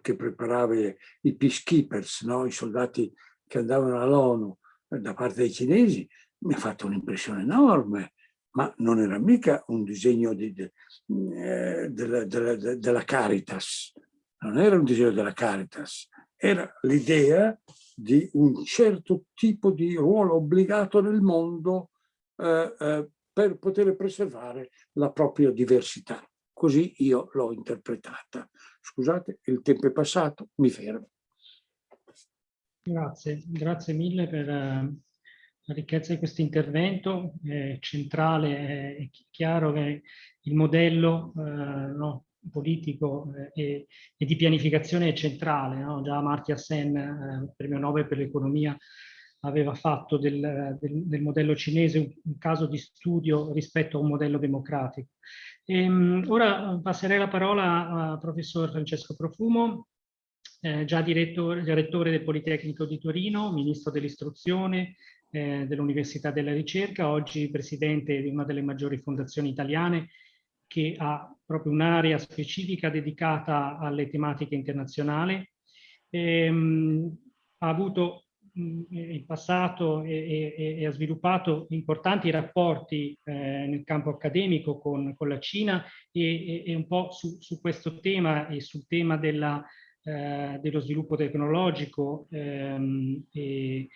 che preparava i peacekeepers, no? i soldati che andavano all'ONU, da parte dei cinesi mi ha fatto un'impressione enorme, ma non era mica un disegno di, de, eh, della, della, della Caritas, non era un disegno della Caritas, era l'idea di un certo tipo di ruolo obbligato nel mondo eh, eh, per poter preservare la propria diversità. Così io l'ho interpretata. Scusate, il tempo è passato, mi fermo. Grazie, grazie mille per uh, la ricchezza di questo intervento. È centrale, è chiaro che il modello uh, no, politico eh, e, e, di pianificazione è centrale. No? Già Amartya Sen, eh, premio Nobel per l'economia, aveva fatto del, del, del modello cinese un, caso di studio rispetto a un modello democratico. E, um, ora passerei la parola al professor Francesco Profumo, eh, già direttore, direttore del Politecnico di Torino, ministro dell'istruzione, eh, dell'Università della Ricerca, oggi presidente di una delle maggiori fondazioni italiane che ha proprio un'area specifica dedicata alle tematiche internazionali. Ehm, ha avuto in passato e, e, e, ha sviluppato importanti rapporti eh, nel campo accademico con, con la Cina e, e, un po' su, su, questo tema e sul tema della, eh, dello sviluppo tecnologico ehm, e,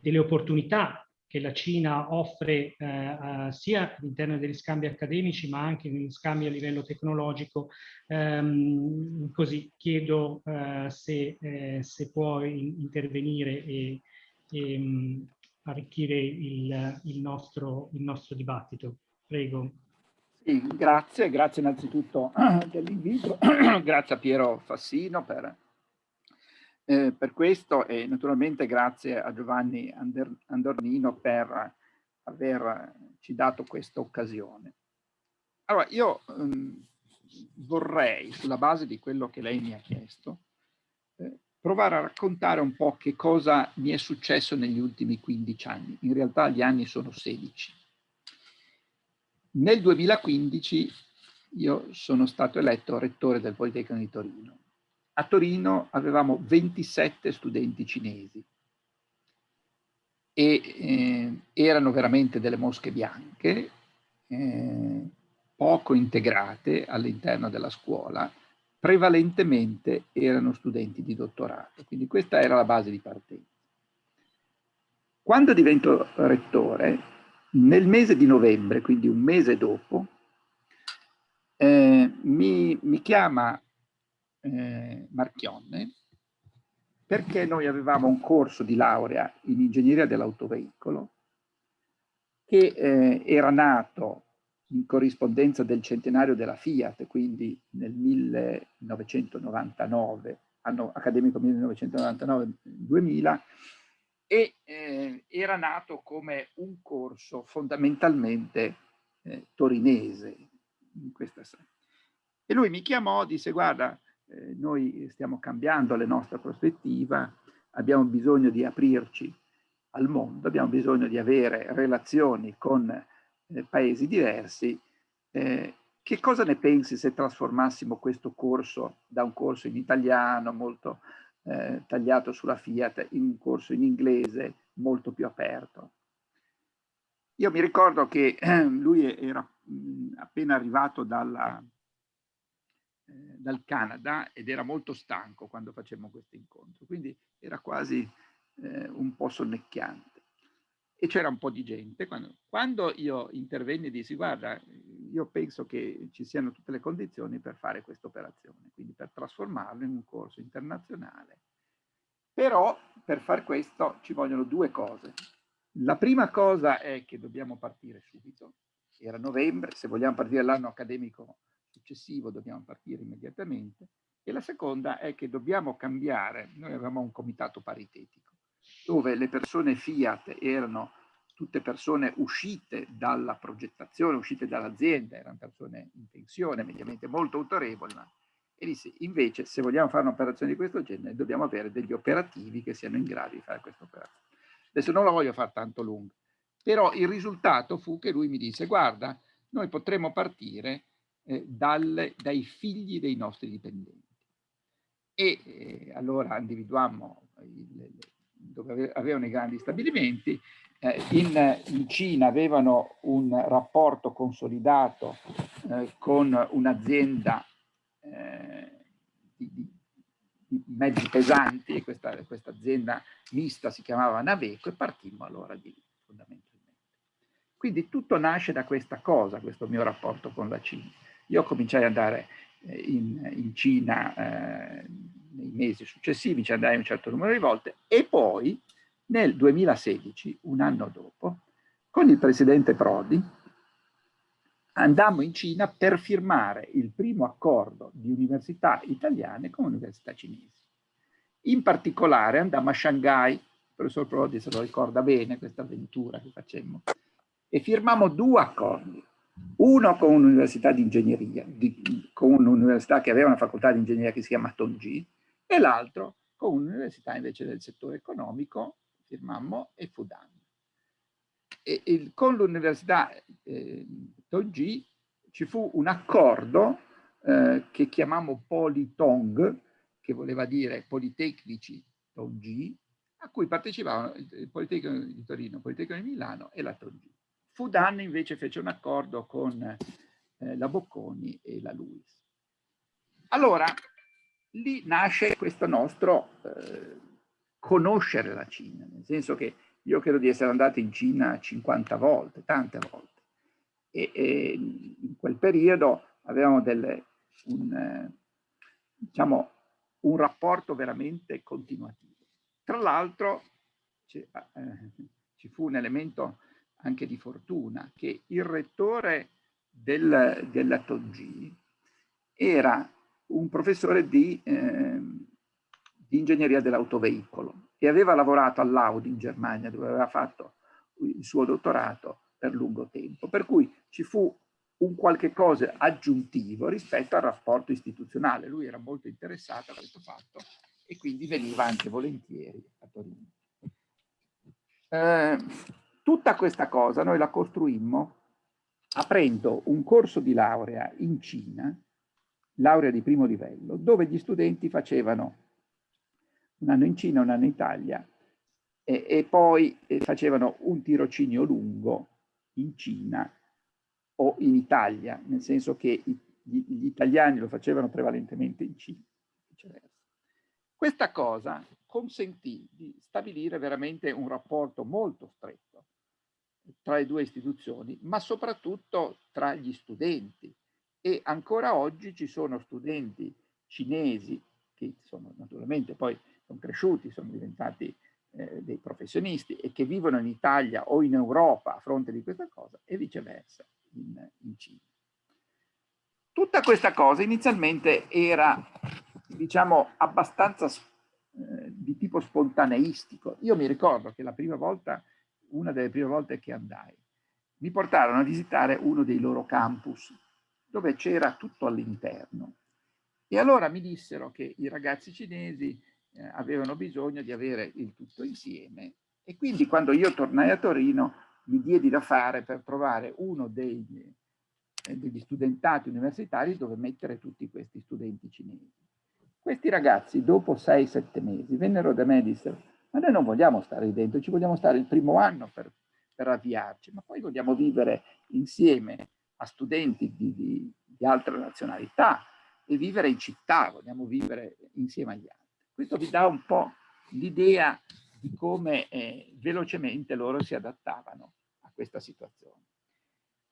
delle opportunità che la Cina offre eh, sia all'interno degli scambi accademici ma anche negli scambi a livello tecnologico. Um, così chiedo uh, se, eh, se può in intervenire e, e um, arricchire il, il, nostro, il nostro dibattito. Prego. Sì, grazie, grazie innanzitutto dell'invito, grazie a Piero Fassino per eh, per questo e naturalmente grazie a Giovanni Ander Andornino per averci dato questa occasione. Allora, io um, vorrei, sulla base di quello che lei mi ha chiesto, eh, provare a raccontare un po' che cosa mi è successo negli ultimi 15 anni. In realtà gli anni sono 16. Nel 2015 io sono stato eletto rettore del Politecnico di Torino a Torino avevamo 27 studenti cinesi e eh, erano veramente delle mosche bianche, eh, poco integrate all'interno della scuola, prevalentemente erano studenti di dottorato, quindi questa era la base di partenza. Quando divento rettore, nel mese di novembre, quindi un mese dopo, eh, mi, mi chiama eh, Marchionne, perché noi avevamo un corso di laurea in ingegneria dell'autoveicolo che eh, era nato in corrispondenza del centenario della Fiat, quindi nel 1999, anno accademico 1999-2000, e eh, era nato come un corso fondamentalmente eh, torinese in questa E lui mi chiamò, disse guarda, eh, noi stiamo cambiando la nostra prospettiva, abbiamo bisogno di aprirci al mondo, abbiamo bisogno di avere relazioni con eh, paesi diversi. Eh, che cosa ne pensi se trasformassimo questo corso da un corso in italiano molto eh, tagliato sulla Fiat in un corso in inglese molto più aperto? Io mi ricordo che lui era mh, appena arrivato dalla, dal Canada ed era molto stanco quando facevamo questo incontro, quindi era quasi eh, un po' sonnecchiante. E c'era un po' di gente. Quando, quando io intervenni e dissi, guarda, io penso che ci siano tutte le condizioni per fare questa operazione, quindi per trasformarlo in un corso internazionale. Però per far questo ci vogliono due cose. La prima cosa è che dobbiamo partire subito. Era novembre, se vogliamo partire l'anno accademico successivo dobbiamo partire immediatamente e la seconda è che dobbiamo cambiare, noi avevamo un comitato paritetico dove le persone Fiat erano tutte persone uscite dalla progettazione, uscite dall'azienda, erano persone in pensione, mediamente molto autorevoli, e disse invece se vogliamo fare un'operazione di questo genere dobbiamo avere degli operativi che siano in grado di fare questa operazione. Adesso non la voglio fare tanto lunga, però il risultato fu che lui mi disse guarda, noi potremmo partire eh, dalle, dai figli dei nostri dipendenti. E eh, allora individuammo il, dove avevano i grandi stabilimenti, eh, in, in, Cina avevano un rapporto consolidato eh, con un'azienda eh, di, di, mezzi pesanti e questa, questa, azienda mista si chiamava Naveco e partimmo allora di fondamentalmente. Quindi tutto nasce da questa cosa, questo mio rapporto con la Cina. Io cominciai ad andare eh, in, in Cina eh, nei mesi successivi, ci andai un certo numero di volte e poi nel 2016, un anno dopo, con il presidente Prodi, andammo in Cina per firmare il primo accordo di università italiane con università cinesi. In particolare andammo a Shanghai, il professor Prodi se lo ricorda bene questa avventura che facemmo, e firmammo due accordi uno con un'università di ingegneria, di, con un'università che aveva una facoltà di ingegneria che si chiama Tongji, e l'altro con un'università invece del settore economico, firmammo, e Fudan. E, e con l'università eh, Tongji ci fu un accordo eh, che chiamammo Politong, che voleva dire Politecnici Tongji, a cui partecipavano il Politecnico di Torino, il Politecnico di Milano e la Tongì. Fudan invece fece un accordo con eh, la Bocconi e la Luis. Allora, lì nasce questo nostro eh, conoscere la Cina, nel senso che io credo di essere andato in Cina 50 volte, tante volte, e, e in quel periodo avevamo delle, un, eh, diciamo, un rapporto veramente continuativo. Tra l'altro ci, eh, ci, fu un elemento anche di fortuna, che il rettore del, della TOG era un professore di, eh, di ingegneria dell'autoveicolo e aveva lavorato all'Audi in Germania, dove aveva fatto il suo dottorato per lungo tempo. Per cui ci fu un qualche cosa aggiuntivo rispetto al rapporto istituzionale. Lui era molto interessato a questo fatto e quindi veniva anche volentieri a Torino. Eh, tutta questa cosa noi la costruimmo aprendo un corso di laurea in Cina, laurea di primo livello, dove gli studenti facevano un anno in Cina, un anno in Italia e, e poi eh, facevano un tirocinio lungo in Cina o in Italia, nel senso che gli, gli italiani lo facevano prevalentemente in Cina. Questa cosa consentì di stabilire veramente un rapporto molto stretto tra le due istituzioni, ma soprattutto tra gli studenti. E ancora oggi ci sono studenti cinesi che sono naturalmente poi sono cresciuti, sono diventati eh, dei professionisti e che vivono in Italia o in Europa a fronte di questa cosa e viceversa in, in Cina. Tutta questa cosa inizialmente era, diciamo, abbastanza eh, di tipo spontaneistico. Io mi ricordo che la prima volta, una delle prime volte che andai, mi portarono a visitare uno dei loro campus, dove c'era tutto all'interno. E allora mi dissero che i ragazzi cinesi eh, avevano bisogno di avere il tutto insieme e quindi quando io tornai a Torino mi diedi da fare per trovare uno degli, eh, degli studentati universitari dove mettere tutti questi studenti cinesi. Questi ragazzi dopo 6-7 mesi vennero da me e dissero ma noi non vogliamo stare dentro, ci vogliamo stare il primo anno per, per avviarci, ma poi vogliamo vivere insieme a studenti di, di, di altre nazionalità e vivere in città, vogliamo vivere insieme agli altri. Questo vi dà un po' l'idea di come eh, velocemente loro si adattavano a questa situazione.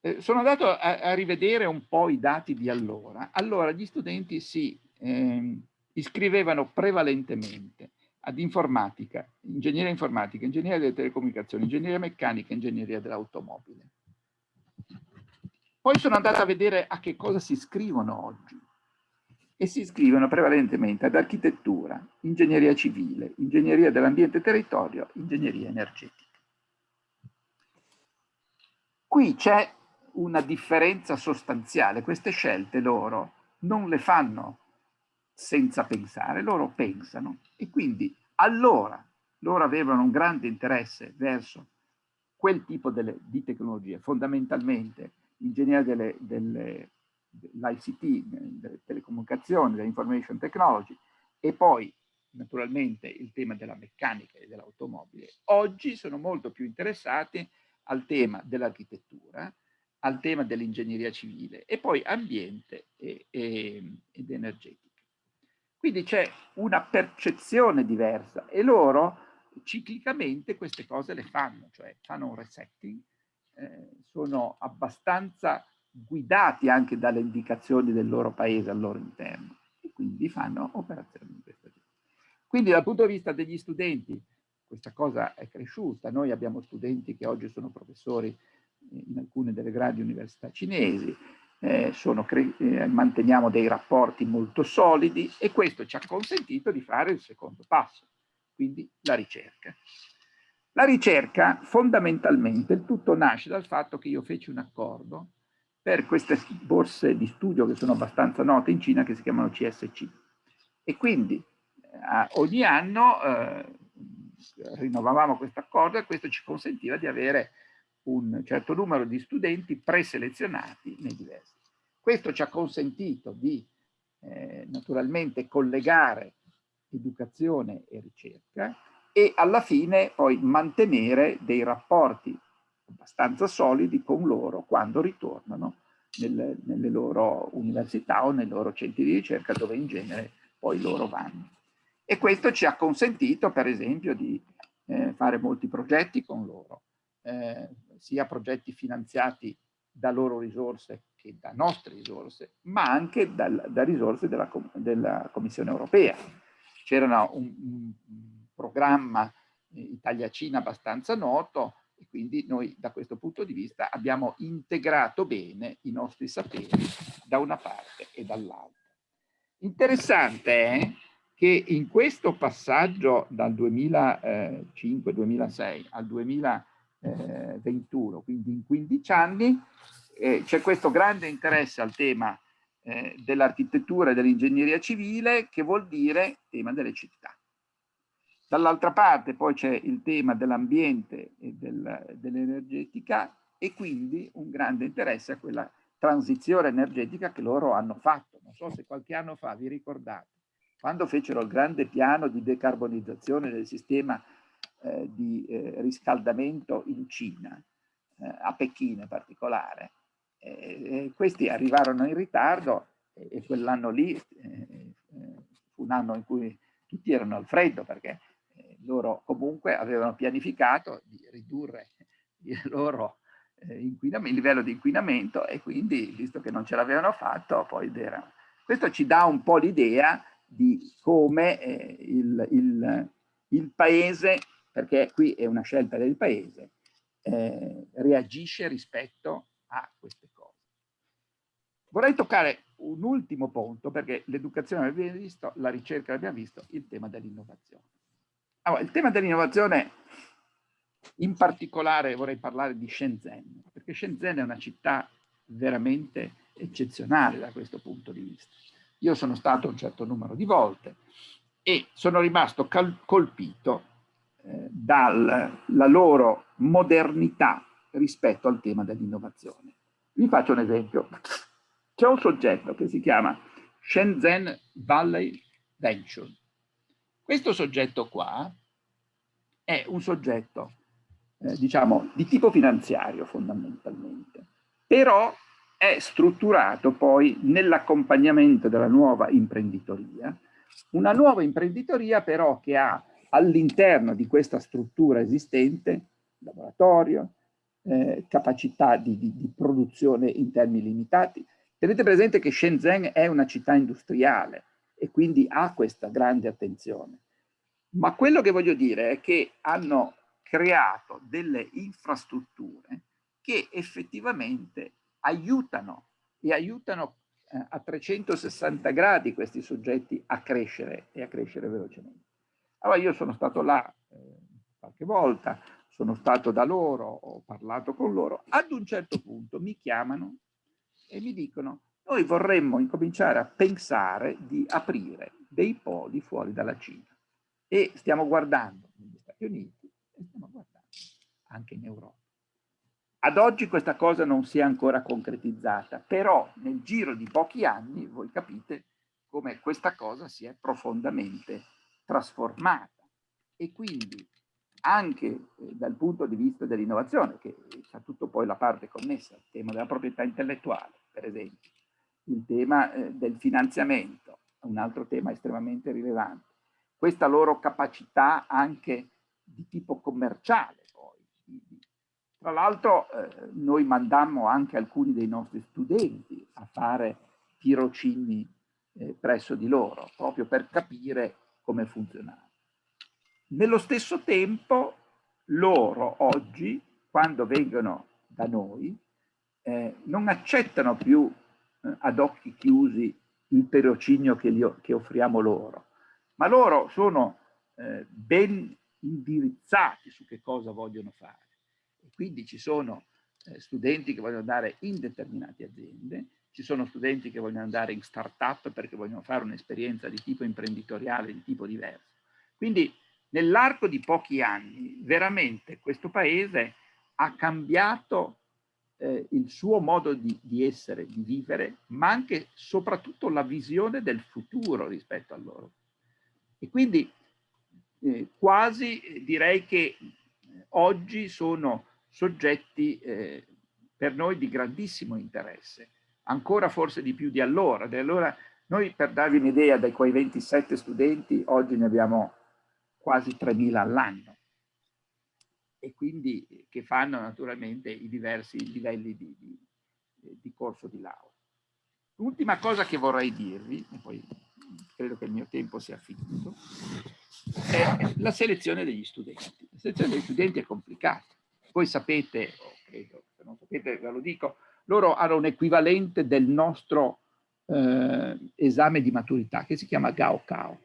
Eh, sono andato a, a, rivedere un po' i dati di allora. Allora gli studenti si eh, iscrivevano prevalentemente ad informatica, ingegneria informatica, ingegneria delle telecomunicazioni, ingegneria meccanica, ingegneria dell'automobile. Poi sono andato a vedere a che cosa si iscrivono oggi e si iscrivono prevalentemente ad architettura, ingegneria civile, ingegneria dell'ambiente e territorio, ingegneria energetica. Qui c'è una differenza sostanziale, queste scelte loro non le fanno senza pensare, loro pensano e quindi allora loro avevano un grande interesse verso quel tipo delle, di tecnologie, fondamentalmente ingegneria delle, delle l'ICT, delle telecomunicazioni, dell'information technology e poi naturalmente il tema della meccanica e dell'automobile, oggi sono molto più interessati al tema dell'architettura, al tema dell'ingegneria civile e poi ambiente e, e, ed energetica. Quindi c'è una percezione diversa e loro ciclicamente queste cose le fanno, cioè fanno un resetting, eh, sono abbastanza guidati anche dalle indicazioni del loro paese al loro interno e quindi fanno operazioni di questo tipo. Quindi dal punto di vista degli studenti questa cosa è cresciuta, noi abbiamo studenti che oggi sono professori in alcune delle grandi università cinesi, eh, eh, manteniamo dei rapporti molto solidi e questo ci ha consentito di fare il secondo passo, quindi la ricerca. La ricerca fondamentalmente, il tutto nasce dal fatto che io feci un accordo per queste borse di studio che sono abbastanza note in Cina che si chiamano CSC. E quindi eh, ogni anno eh, rinnovavamo questo accordo e questo ci consentiva di avere un certo numero di studenti preselezionati nei diversi. Questo ci ha consentito di eh, naturalmente collegare educazione e ricerca e alla fine poi mantenere dei rapporti abbastanza solidi con loro quando ritornano nelle, nelle loro università o nei loro centri di ricerca dove in genere poi loro vanno. E questo ci ha consentito per esempio di eh, fare molti progetti con loro, eh, sia progetti finanziati da loro risorse che da nostre risorse, ma anche dal, da risorse della, della Commissione europea. C'era un, un, programma eh, Italia-Cina abbastanza noto e quindi noi da questo punto di vista abbiamo integrato bene i nostri saperi da una parte e dall'altra. Interessante è che in questo passaggio dal 2005-2006 al 2021, quindi in 15 anni, eh, c'è questo grande interesse al tema eh, dell'architettura e dell'ingegneria civile che vuol dire tema delle città. Dall'altra parte poi c'è il tema dell'ambiente e del, dell'energetica e quindi un grande interesse a quella transizione energetica che loro hanno fatto. Non so se qualche anno fa vi ricordate, quando fecero il grande piano di decarbonizzazione del sistema eh, di eh, riscaldamento in Cina, eh, a Pechino in particolare, eh, questi arrivarono in ritardo e, e quell'anno lì fu un anno in cui tutti erano al freddo perché loro comunque avevano pianificato di ridurre il loro eh, il livello di inquinamento e quindi, visto che non ce l'avevano fatto, poi erano. Questo ci dà un po' l'idea di come eh, il, il, il, paese, perché qui è una scelta del paese, eh, reagisce rispetto a queste cose. Vorrei toccare un ultimo punto, perché l'educazione l'abbiamo visto, la ricerca l'abbiamo visto, il tema dell'innovazione. Allora, il tema dell'innovazione, in particolare vorrei parlare di Shenzhen, perché Shenzhen è una città veramente eccezionale da questo punto di vista. Io sono stato un certo numero di volte e sono rimasto colpito dalla loro modernità rispetto al tema dell'innovazione. Vi faccio un esempio. C'è un soggetto che si chiama Shenzhen Valley Venture questo soggetto qua è un soggetto, eh, diciamo, di tipo finanziario fondamentalmente, però è strutturato poi nell'accompagnamento della nuova imprenditoria, una nuova imprenditoria però che ha all'interno di questa struttura esistente laboratorio, eh, capacità di, di, di produzione in termini limitati. Tenete presente che Shenzhen è una città industriale, e quindi ha questa grande attenzione. Ma quello che voglio dire è che hanno creato delle infrastrutture che effettivamente aiutano e aiutano eh, a 360 gradi questi soggetti a crescere e a crescere velocemente. Allora io sono stato là eh, qualche volta, sono stato da loro, ho parlato con loro, ad un certo punto mi chiamano e mi dicono noi vorremmo incominciare a pensare di aprire dei poli fuori dalla Cina e stiamo guardando negli Stati Uniti e stiamo guardando anche in Europa. Ad oggi questa cosa non si è ancora concretizzata, però nel giro di pochi anni voi capite come questa cosa si è profondamente trasformata e quindi anche eh, dal punto di vista dell'innovazione, che ha tutto poi la parte connessa, il tema della proprietà intellettuale, per esempio, il tema eh, del finanziamento, un altro tema estremamente rilevante. Questa loro capacità anche di tipo commerciale. Poi. Tra l'altro eh, noi mandammo anche alcuni dei nostri studenti a fare tirocini presso di loro, proprio per capire come funzionava. Nello stesso tempo loro oggi, quando vengono da noi, eh, non accettano più eh, ad occhi chiusi il tirocinio che, che offriamo loro, ma loro sono eh, ben indirizzati su che cosa vogliono fare. E quindi ci sono eh, studenti che vogliono andare in determinate aziende, ci sono studenti che vogliono andare in start-up perché vogliono fare un'esperienza di tipo imprenditoriale, di tipo diverso. Quindi nell'arco di pochi anni veramente questo paese ha cambiato eh, il suo modo di, di, essere, di vivere, ma anche soprattutto la visione del futuro rispetto a loro. E quindi eh, quasi eh, direi che oggi sono soggetti eh, per noi di grandissimo interesse, ancora forse di più di allora. Di allora noi per darvi un'idea, da quei 27 studenti, oggi ne abbiamo quasi 3.000 all'anno e quindi che fanno naturalmente i diversi livelli di, di, di corso di laurea. L'ultima cosa che vorrei dirvi, e poi credo che il mio tempo sia finito, è la selezione degli studenti. La selezione degli studenti è complicata. Voi sapete, credo, se non sapete ve lo dico, loro hanno un equivalente del nostro eh, esame di maturità che si chiama Gaokao,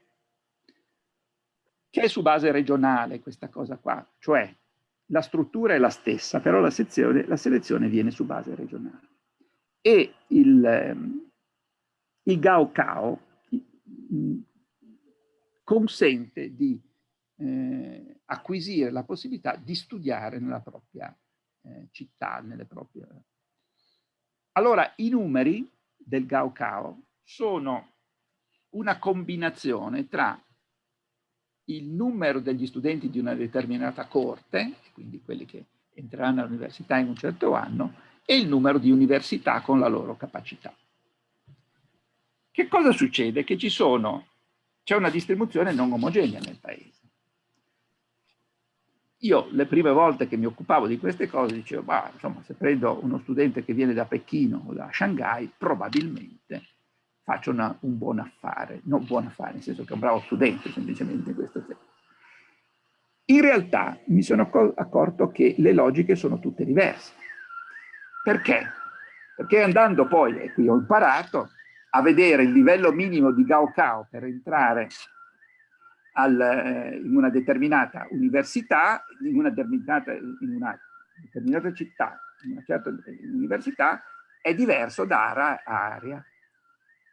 che è su base regionale questa cosa qua, cioè la struttura è la stessa, però la, sezione, la selezione viene su base regionale. E il, ehm, il Gaokao consente di eh, acquisire la possibilità di studiare nella propria eh, città, nelle proprie... Allora, i numeri del Gaokao sono una combinazione tra il numero degli studenti di una determinata corte, quindi quelli che entreranno all'università in un certo anno, e il numero di università con la loro capacità. Che cosa succede? Che ci sono, c'è una distribuzione non omogenea nel paese. Io le prime volte che mi occupavo di queste cose dicevo, bah, insomma, se prendo uno studente che viene da Pechino o da Shanghai, probabilmente faccio una, un buon affare, non buon affare, nel senso che è un bravo studente semplicemente in questo senso. In realtà mi sono accorto che le logiche sono tutte diverse. Perché? Perché andando poi, e qui ho imparato, a vedere il livello minimo di Gaokao per entrare al, eh, in una determinata università, in una determinata, in una determinata città, in una certa università, è diverso da area.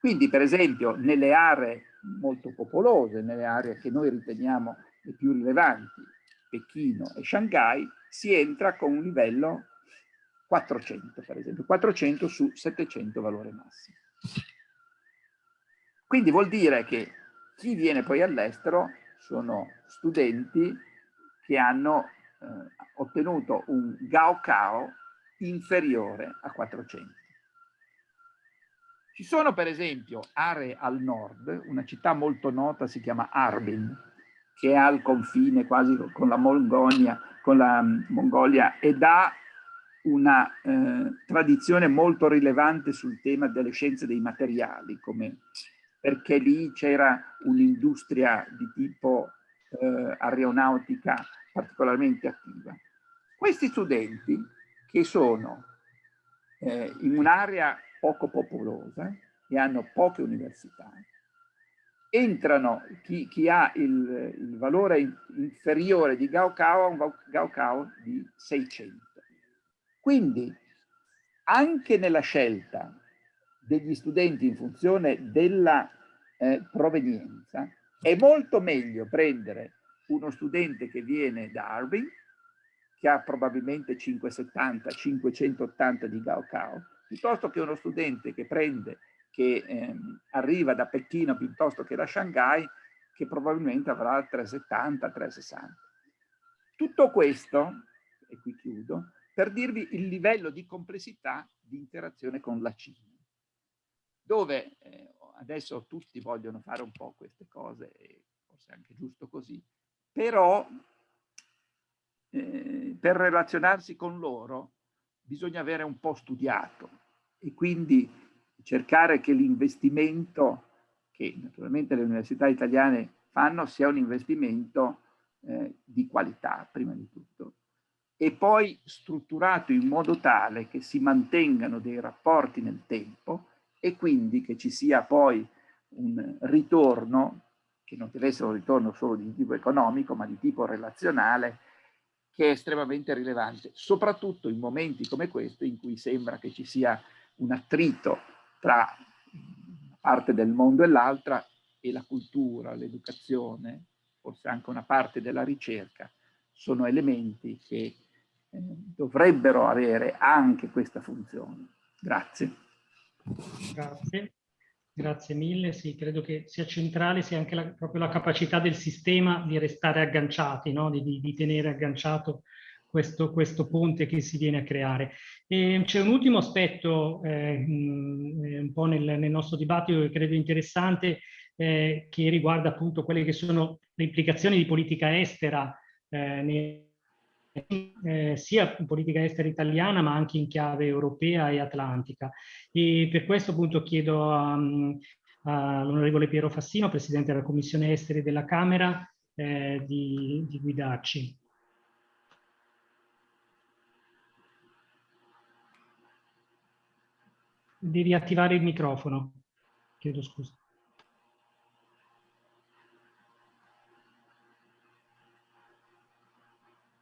Quindi, per esempio, nelle aree molto popolose, nelle aree che noi riteniamo le più rilevanti, Pechino e Shanghai, si entra con un livello 400, per esempio, 400 su 700 valore massimo. Quindi vuol dire che chi viene poi all'estero sono studenti che hanno eh, ottenuto un Gaokao inferiore a 400. Ci sono per esempio aree al nord, una città molto nota si chiama Arbin, che è al confine quasi con la Mongolia, con la mm, Mongolia ed ha una eh, tradizione molto rilevante sul tema delle scienze dei materiali, come perché lì c'era un'industria di tipo eh, aeronautica particolarmente attiva. Questi studenti che sono eh, in un'area poco popolosa e hanno poche università, entrano, chi, chi ha il, il, valore inferiore di Gaokao ha un Gaokao di 600. Quindi anche nella scelta degli studenti in funzione della eh, provenienza, è molto meglio prendere uno studente che viene da Harbin, che ha probabilmente 570, 580 di Gaokao, piuttosto che uno studente che prende, che ehm, arriva da Pechino piuttosto che da Shanghai, che probabilmente avrà 370, 360. Tutto questo, e qui chiudo, per dirvi il livello di complessità di interazione con la Cina dove eh, adesso tutti vogliono fare un po' queste cose, e forse è anche giusto così, però eh, per relazionarsi con loro bisogna avere un po' studiato e quindi cercare che l'investimento che naturalmente le università italiane fanno sia un investimento eh, di qualità prima di tutto. E poi strutturato in modo tale che si mantengano dei rapporti nel tempo e quindi che ci sia poi un ritorno, che non deve essere un ritorno solo di tipo economico, ma di tipo relazionale, che è estremamente rilevante, soprattutto in momenti come questo in cui sembra che ci sia un attrito tra parte del mondo e l'altra e la cultura, l'educazione, forse anche una parte della ricerca, sono elementi che eh, dovrebbero avere anche questa funzione. Grazie. Grazie. Grazie mille, sì, credo che sia centrale sia anche la, proprio la capacità del sistema di restare agganciati, no? di, di, di, tenere agganciato questo, questo, ponte che si viene a creare. C'è un ultimo aspetto eh, un po' nel, nel, nostro dibattito che credo interessante, eh, che riguarda appunto quelle che sono le implicazioni di politica estera eh, nei eh, sia in politica estera italiana ma anche in chiave europea e atlantica. E per questo appunto chiedo all'onorevole Piero Fassino, Presidente della Commissione Esteri della Camera, eh, di, di guidarci. Di riattivare il microfono. Chiedo scusa.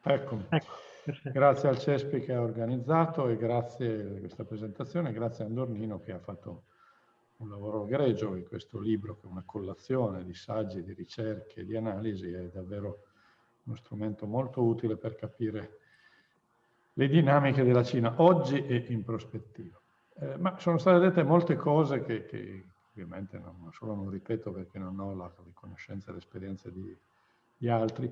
Ecco, ecco grazie al CESPI che ha organizzato e grazie a questa presentazione, grazie a Andornino che ha fatto un lavoro egregio in questo libro che è una collazione di saggi, di ricerche, di analisi, è davvero uno strumento molto utile per capire le dinamiche della Cina oggi e in prospettiva. Eh, ma sono state dette molte cose che, che ovviamente non, solo non ripeto perché non ho la, la conoscenza e l'esperienza di, di altri,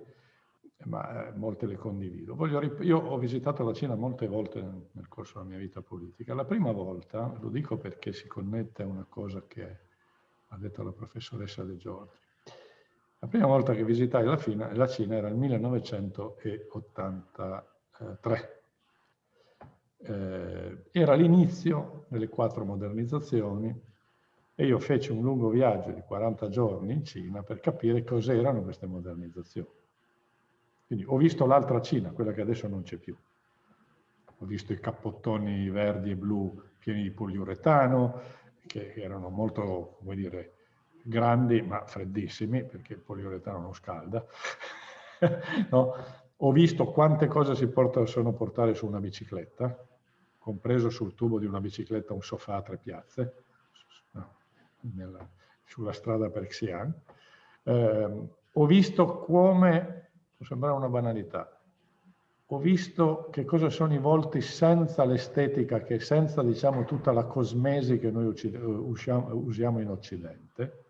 ma eh, molte le condivido. Voglio, io ho visitato la Cina molte volte nel, corso della mia vita politica. La prima volta, lo dico perché si connette a una cosa che ha detto la professoressa De Giorgi, la prima volta che visitai la, Fina, la Cina era nel 1983. Eh, era l'inizio delle quattro modernizzazioni e io feci un lungo viaggio di 40 giorni in Cina per capire cos'erano queste modernizzazioni. Quindi ho visto l'altra Cina, quella che adesso non c'è più. Ho visto i cappottoni verdi e blu pieni di poliuretano, che erano molto, come dire, grandi ma freddissimi, perché il poliuretano non scalda. no? Ho visto quante cose si possono portare su una bicicletta, compreso sul tubo di una bicicletta un sofà a tre piazze, no, nella, sulla strada per Xi'an. Eh, ho visto come può sembrare una banalità. Ho visto che cosa sono i volti senza l'estetica, che senza diciamo tutta la cosmesi che noi usiamo, in Occidente.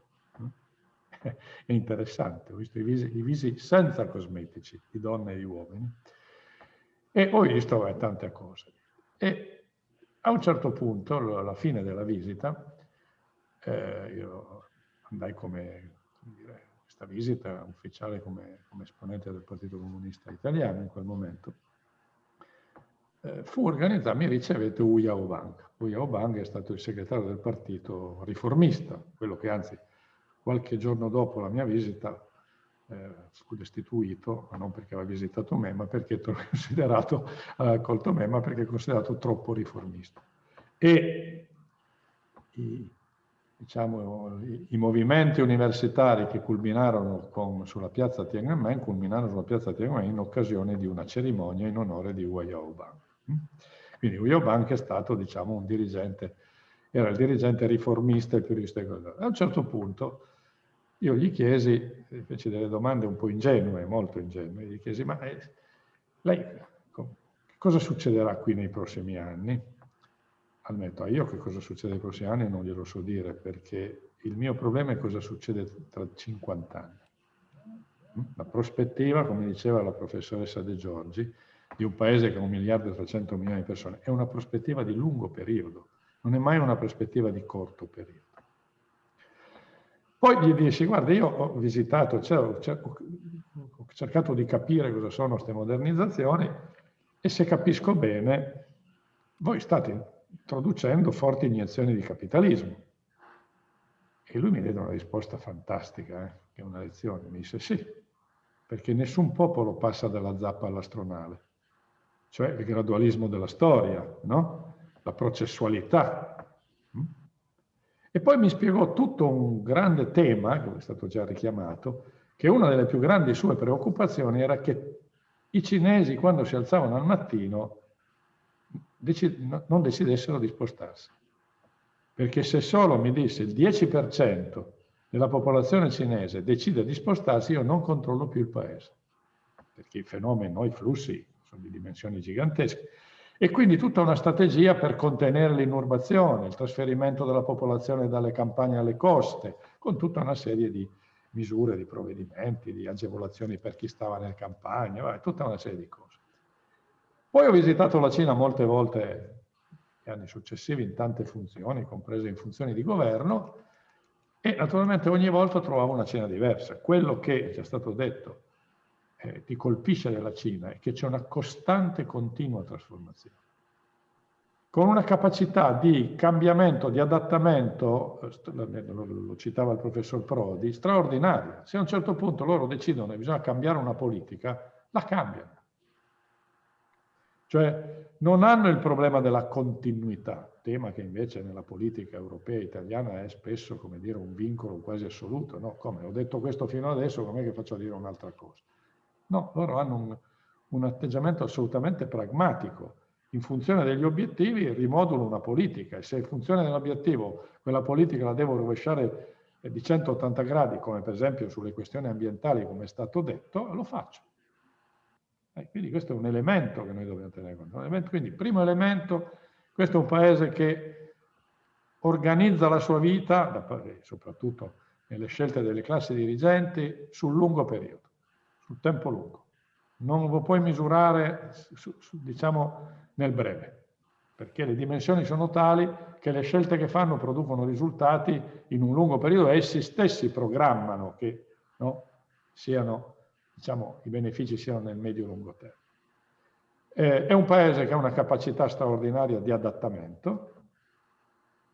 È interessante, ho visto i visi, i visi senza cosmetici, di donne e di uomini. E ho visto eh, tante cose. E a un certo punto, alla fine della visita, eh, io andai come, come dire, questa visita ufficiale come, come, esponente del Partito Comunista Italiano in quel momento, eh, fu organizzata, mi ricevette Uya Obang. Uya Obang è stato il segretario del partito riformista, quello che anzi qualche giorno dopo la mia visita eh, fu destituito, ma non perché aveva visitato me, ma perché considerato, aveva accolto me, ma perché è considerato troppo riformista. E i, diciamo, i, movimenti universitari che culminarono con, sulla piazza Tiananmen, culminarono sulla piazza Tiananmen in occasione di una cerimonia in onore di Wu Yaobang. Quindi Wu Yaobang è stato, diciamo, un dirigente, era il dirigente riformista e più rispettoso. A un certo punto io gli chiesi, feci delle domande un po' ingenue, molto ingenue, gli chiesi, ma eh, lei cosa succederà qui nei prossimi anni? Ammetto, a io che cosa succede nei prossimi anni non glielo so dire, perché il mio problema è cosa succede tra 50 anni. La prospettiva, come diceva la professoressa De Giorgi, di un paese ha un miliardo e 300 milioni di persone, è una prospettiva di lungo periodo, non è mai una prospettiva di corto periodo. Poi gli dissi, guarda, io ho visitato, cioè, ho cercato di capire cosa sono queste modernizzazioni e se capisco bene, voi state introducendo forti iniezioni di capitalismo. E lui mi diede una risposta fantastica, eh, che è una lezione. Mi disse sì, perché nessun popolo passa dalla zappa all'astronale, cioè il gradualismo della storia, no? la processualità. Mm? E poi mi spiegò tutto un grande tema, che è stato già richiamato, che una delle più grandi sue preoccupazioni era che i cinesi quando si alzavano al mattino non decidessero di spostarsi. Perché se solo mi disse il 10% della popolazione cinese decide di spostarsi, io non controllo più il paese. Perché i fenomeni, i flussi sono di dimensioni gigantesche. E quindi tutta una strategia per contenere l'inurbazione, il trasferimento della popolazione dalle campagne alle coste, con tutta una serie di misure, di provvedimenti, di agevolazioni per chi stava nelle campagne, tutta una serie di cose. Poi ho visitato la Cina molte volte negli anni successivi in tante funzioni, comprese in funzioni di governo, e naturalmente ogni volta trovavo una Cina diversa. Quello che è stato detto eh, ti colpisce della Cina è che c'è una costante continua trasformazione con una capacità di cambiamento, di adattamento, eh, lo citava il professor Prodi, straordinaria. Se a un certo punto loro decidono che bisogna cambiare una politica, la cambiano. Cioè non hanno il problema della continuità, tema che invece nella politica europea e italiana è spesso, come dire, un vincolo quasi assoluto. No, come ho detto questo fino adesso, com'è che faccio a dire un'altra cosa? No, loro hanno un, un atteggiamento assolutamente pragmatico in funzione degli obiettivi rimodulo una politica e se in funzione dell'obiettivo quella politica la devo rovesciare eh, di 180 gradi, come per esempio sulle questioni ambientali, come è stato detto, lo faccio. E quindi questo è un elemento che noi dobbiamo tenere conto. Quindi, primo elemento, questo è un paese che organizza la sua vita, soprattutto nelle scelte delle classi dirigenti, sul lungo periodo, sul tempo lungo. Non lo puoi misurare, diciamo, nel breve, perché le dimensioni sono tali che le scelte che fanno producono risultati in un lungo periodo e essi stessi programmano che no, siano, diciamo, i benefici siano nel medio-lungo termine. Eh, è un paese che ha una capacità straordinaria di adattamento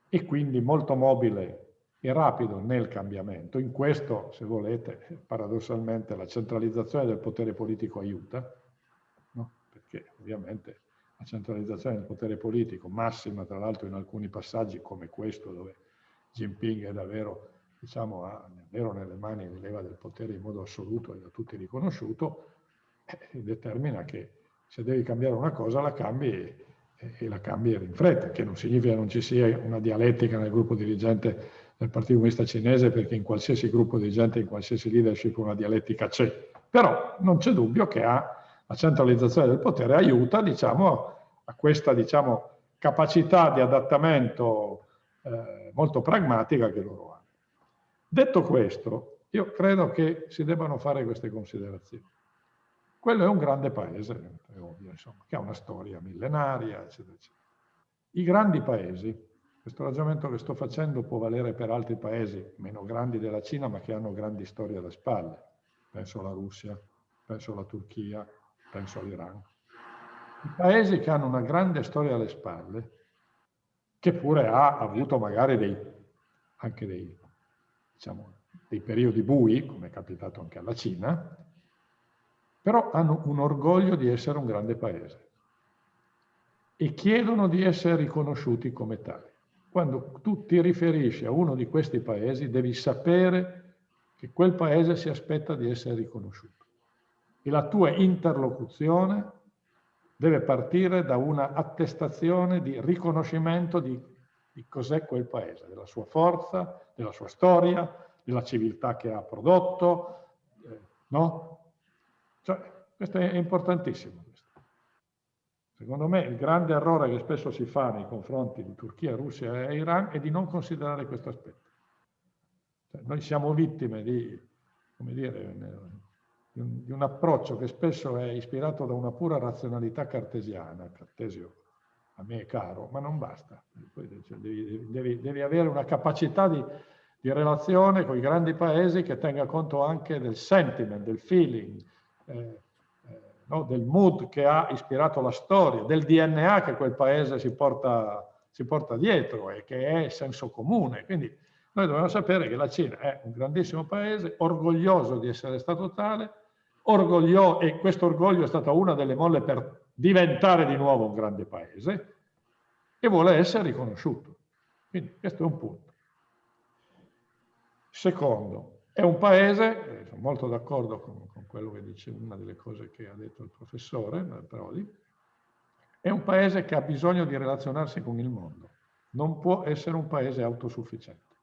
e quindi molto mobile e rapido nel cambiamento. In questo, se volete, paradossalmente la centralizzazione del potere politico aiuta, no? perché ovviamente la centralizzazione del potere politico, massima tra l'altro in alcuni passaggi come questo dove Jinping è davvero, diciamo, ha davvero nelle mani di leva del potere in modo assoluto e da tutti riconosciuto, eh, determina che se devi cambiare una cosa la cambi e, e la cambi in fretta, che non significa che non ci sia una dialettica nel gruppo dirigente del Partito Comunista Cinese perché in qualsiasi gruppo dirigente, in qualsiasi leadership una dialettica c'è, però non c'è dubbio che ha la centralizzazione del potere aiuta diciamo, a questa diciamo, capacità di adattamento eh, molto pragmatica che loro hanno. Detto questo, io credo che si debbano fare queste considerazioni. Quello è un grande paese, è ovvio, insomma, che ha una storia millenaria, eccetera, eccetera. I grandi paesi, questo ragionamento che sto facendo può valere per altri paesi meno grandi della Cina, ma che hanno grandi storie alle spalle. Penso alla Russia, penso alla Turchia, penso all'Iran. I paesi che hanno una grande storia alle spalle, che pure ha avuto magari dei, anche dei, diciamo, dei periodi bui, come è capitato anche alla Cina, però hanno un orgoglio di essere un grande paese e chiedono di essere riconosciuti come tali. Quando tu ti riferisci a uno di questi paesi, devi sapere che quel paese si aspetta di essere riconosciuto e la tua interlocuzione deve partire da una attestazione di riconoscimento di, di cos'è quel paese, della sua forza, della sua storia, della civiltà che ha prodotto, eh, no? Cioè, questo è importantissimo. Secondo me il grande errore che spesso si fa nei confronti di Turchia, Russia e Iran è di non considerare questo aspetto. Cioè, noi siamo vittime di, dire, di un, di un, approccio che spesso è ispirato da una pura razionalità cartesiana, Cartesio a me è caro, ma non basta. Cioè, devi, devi, devi, avere una capacità di, di, relazione con i grandi paesi che tenga conto anche del sentiment, del feeling, eh, eh, no? del mood che ha ispirato la storia, del DNA che quel paese si porta, si porta dietro e che è senso comune. Quindi noi dobbiamo sapere che la Cina è un grandissimo paese, orgoglioso di essere stato tale, orgoglio, e questo orgoglio è stata una delle molle per diventare di nuovo un grande paese, e vuole essere riconosciuto. Quindi questo è un punto. Secondo, è un paese, sono molto d'accordo con, con, quello che dice una delle cose che ha detto il professore Prodi, è un paese che ha bisogno di relazionarsi con il mondo, non può essere un paese autosufficiente.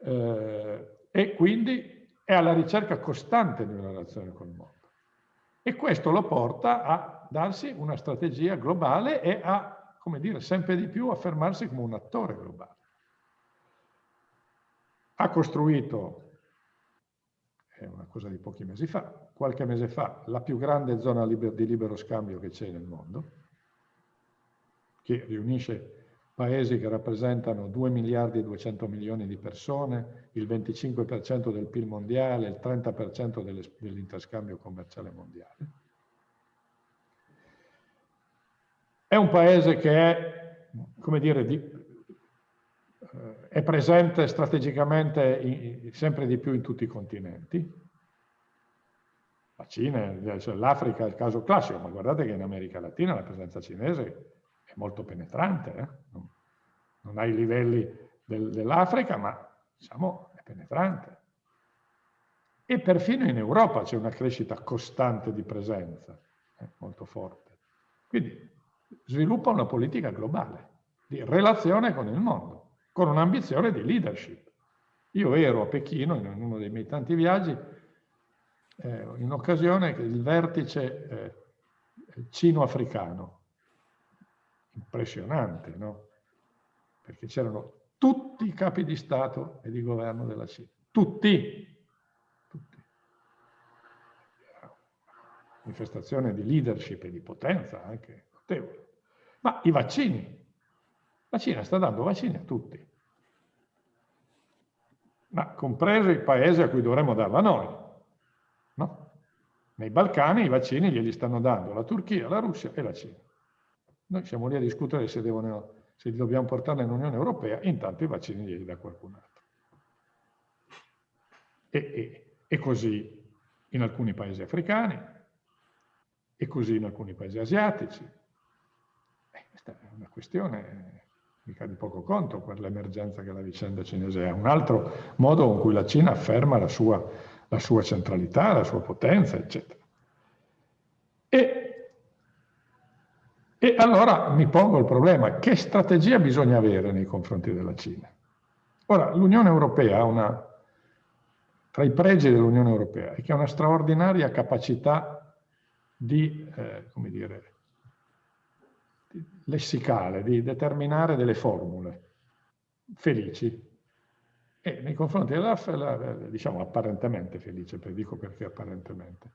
Eh, e quindi è alla ricerca costante di una relazione con il mondo. E questo lo porta a darsi una strategia globale e a, come dire, sempre di più affermarsi come un attore globale. Ha costruito, è una cosa di pochi mesi fa, qualche mese fa, la più grande zona di libero scambio che c'è nel mondo, che riunisce paesi che rappresentano 2 miliardi e 200 milioni di persone, il 25% del PIL mondiale, il 30% dell'interscambio commerciale mondiale. È un paese che è, come dire, di, eh, è presente strategicamente in, sempre di più in tutti i continenti. La Cina, cioè l'Africa è il caso classico, ma guardate che in America Latina la presenza cinese molto penetrante, eh? non, ha i livelli del, dell'Africa, ma diciamo è penetrante. E perfino in Europa c'è una crescita costante di presenza, eh? molto forte. Quindi sviluppa una politica globale, di relazione con il mondo, con un'ambizione di leadership. Io ero a Pechino, in uno dei miei tanti viaggi, eh, in occasione del vertice eh, cino-africano, impressionante, no? Perché c'erano tutti i capi di Stato e di governo della Cina, tutti, tutti. Manifestazione di leadership e di potenza anche notevole. Ma i vaccini, la Cina sta dando vaccini a tutti, ma compreso i paesi a cui dovremmo darla noi, no? Nei Balcani i vaccini glieli stanno dando la Turchia, la Russia e la Cina. Noi siamo lì a discutere se, devono, se li dobbiamo portare nell'Unione Europea, intanto i vaccini glieli dà qualcun altro. E, e, e così in alcuni paesi africani, e così in alcuni paesi asiatici. Eh, questa è una questione mica di poco conto per l'emergenza che la vicenda cinese è. Un altro modo con cui la Cina afferma la sua, la sua centralità, la sua potenza, eccetera. E e allora mi pongo il problema, che strategia bisogna avere nei confronti della Cina? Ora, l'Unione Europea ha una, tra i pregi dell'Unione Europea, è che ha una straordinaria capacità di, eh, come dire, di lessicale, di determinare delle formule felici. E nei confronti della, diciamo apparentemente felice, dico perché apparentemente,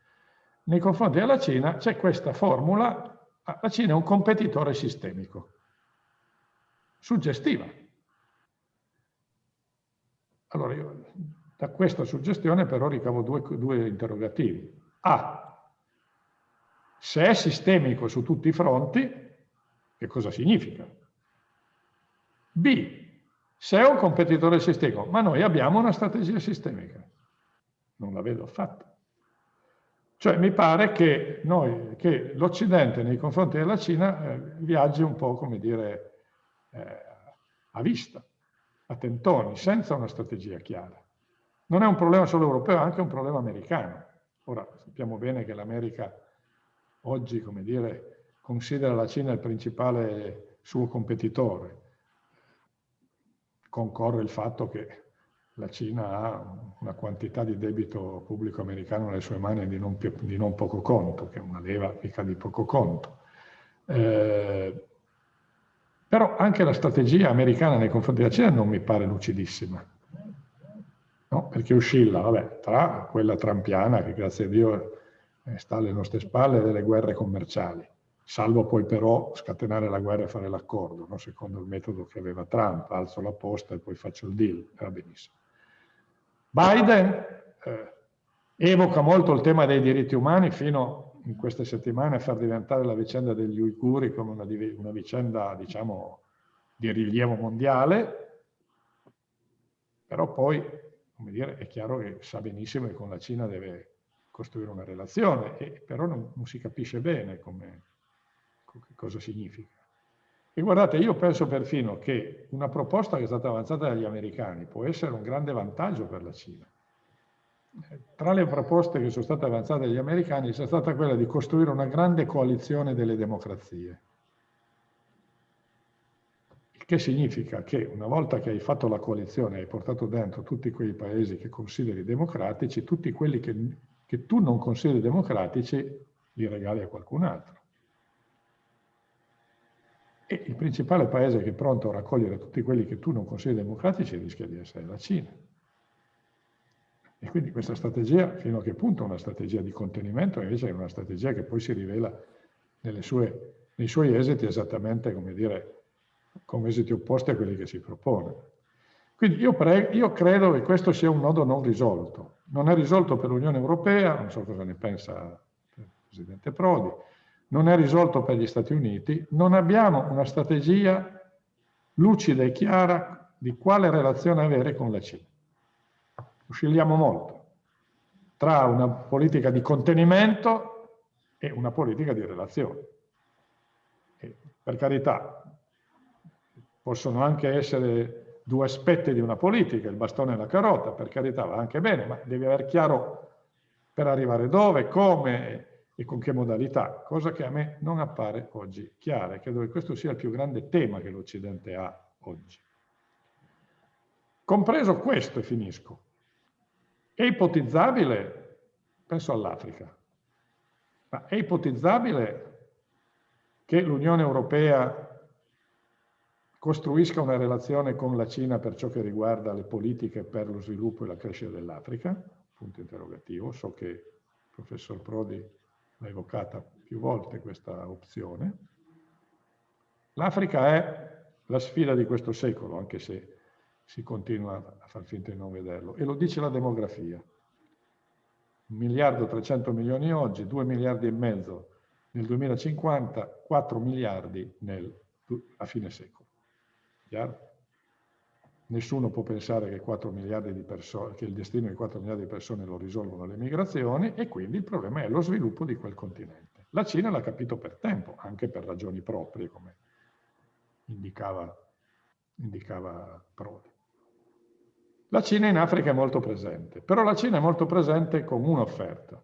nei confronti della Cina c'è questa formula la Cina è un competitore sistemico, suggestiva. Allora io da questa suggestione però ricavo due, due interrogativi. A, se è sistemico su tutti i fronti, che cosa significa? B, se è un competitore sistemico, ma noi abbiamo una strategia sistemica. Non la vedo affatto. Cioè mi pare che, che l'Occidente nei confronti della Cina eh, viaggi un po', come dire, eh, a vista, a tentoni, senza una strategia chiara. Non è un problema solo europeo, è anche un problema americano. Ora sappiamo bene che l'America oggi, come dire, considera la Cina il principale suo competitore. Concorre il fatto che la Cina ha una quantità di debito pubblico americano nelle sue mani di non, di non poco conto, che è una leva mica di poco conto. Eh, però anche la strategia americana nei confronti della Cina non mi pare lucidissima, no? perché oscilla vabbè, tra quella trampiana che grazie a Dio eh, sta alle nostre spalle delle guerre commerciali, salvo poi però scatenare la guerra e fare l'accordo, no? secondo il metodo che aveva Trump, alzo la posta e poi faccio il deal, va benissimo. Biden eh, evoca molto il tema dei diritti umani fino in queste settimane a far diventare la vicenda degli uiguri come una, una vicenda, diciamo, di rilievo mondiale, però poi, come dire, è chiaro che sa benissimo che con la Cina deve costruire una relazione, e, però non, non si capisce bene come, cosa significa. E guardate, io penso perfino che una proposta che è stata avanzata dagli americani può essere un grande vantaggio per la Cina. Tra le proposte che sono state avanzate dagli americani c'è stata quella di costruire una grande coalizione delle democrazie. Il che significa che una volta che hai fatto la coalizione e hai portato dentro tutti quei paesi che consideri democratici, tutti quelli che, che tu non consideri democratici li regali a qualcun altro. Principale paese che è pronto a raccogliere tutti quelli che tu non consideri democratici rischia di essere la Cina. E quindi questa strategia, fino a che punto è una strategia di contenimento, invece è una strategia che poi si rivela sue, nei suoi esiti esattamente, come dire, come esiti opposti a quelli che si propone. Quindi io, io, credo che questo sia un nodo non risolto. Non è risolto per l'Unione Europea, non so cosa ne pensa il Presidente Prodi, non è risolto per gli Stati Uniti, non abbiamo una strategia lucida e chiara di quale relazione avere con la Cina oscilliamo molto tra una politica di contenimento e una politica di relazione. E, per carità, possono anche essere due aspetti di una politica, il bastone e la carota, per carità va anche bene, ma devi avere chiaro per arrivare dove, come e con che modalità, cosa che a me non appare oggi chiara e credo che questo sia il più grande tema che l'Occidente ha oggi. Compreso questo, e finisco, è ipotizzabile, penso all'Africa, ma è ipotizzabile che l'Unione Europea costruisca una relazione con la Cina per ciò che riguarda le politiche per lo sviluppo e la crescita dell'Africa? Punto interrogativo. So che il professor Prodi l'ha evocata più volte questa opzione. L'Africa è la sfida di questo secolo, anche se si continua a far finta di non vederlo. E lo dice la demografia. 1 miliardo e 300 milioni oggi, 2 miliardi e mezzo nel 2050, 4 miliardi nel, a fine secolo. Chiaro? Nessuno può pensare che, 4 miliardi di che il destino di 4 miliardi di persone lo risolvono le migrazioni e quindi il problema è lo sviluppo di quel continente. La Cina l'ha capito per tempo, anche per ragioni proprie, come indicava, indicava Prodi. La Cina in Africa è molto presente, però la Cina è molto presente con un'offerta.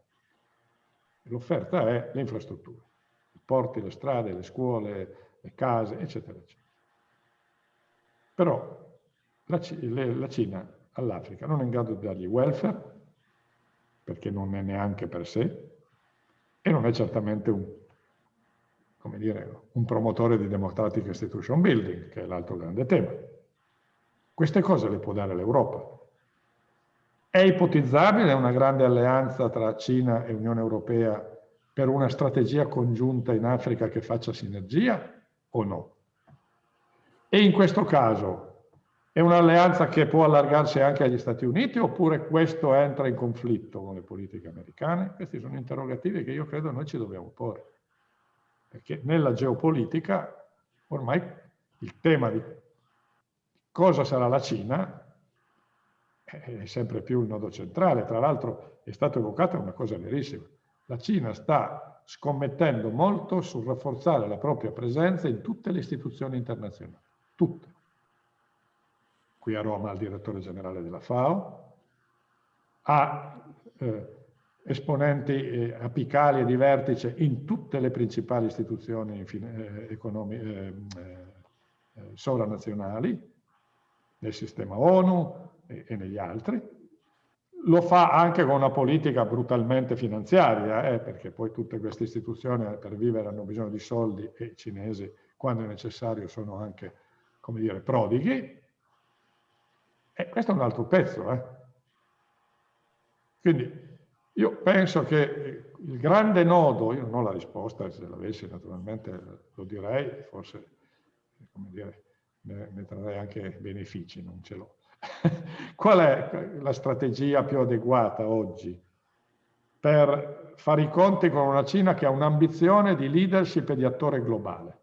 L'offerta è le infrastrutture, i porti, le strade, le scuole, le case, eccetera, eccetera. Però la, la Cina all'Africa non è in grado di dargli welfare, perché non è neanche per sé, e non è certamente un, dire, un promotore di democratic institution building, che è l'altro grande tema. Queste cose le può dare l'Europa. È ipotizzabile una grande alleanza tra Cina e Unione Europea per una strategia congiunta in Africa che faccia sinergia o no? E in questo caso è un'alleanza che può allargarsi anche agli Stati Uniti oppure questo entra in conflitto con le politiche americane? Questi sono interrogativi che io credo noi ci dobbiamo porre. Perché nella geopolitica ormai il tema di Cosa sarà la Cina? È sempre più il nodo centrale. Tra l'altro è stata evocata una cosa verissima. La Cina sta scommettendo molto sul rafforzare la propria presenza in tutte le istituzioni internazionali. Tutte. Qui a Roma il direttore generale della FAO, ha eh, esponenti eh, apicali e di vertice in tutte le principali istituzioni eh, economiche eh, eh, sovranazionali, nel sistema ONU e, e negli altri. Lo fa anche con una politica brutalmente finanziaria, eh, perché poi tutte queste istituzioni per vivere hanno bisogno di soldi e i cinesi, quando è necessario, sono anche, come dire, prodighi. E questo è un altro pezzo. Eh. Quindi io penso che il grande nodo, io non ho la risposta, se l'avessi naturalmente lo direi, forse, come dire, ne, ne trarrei anche benefici, non ce l'ho. Qual è la strategia più adeguata oggi per fare i conti con una Cina che ha un'ambizione di leadership e di attore globale,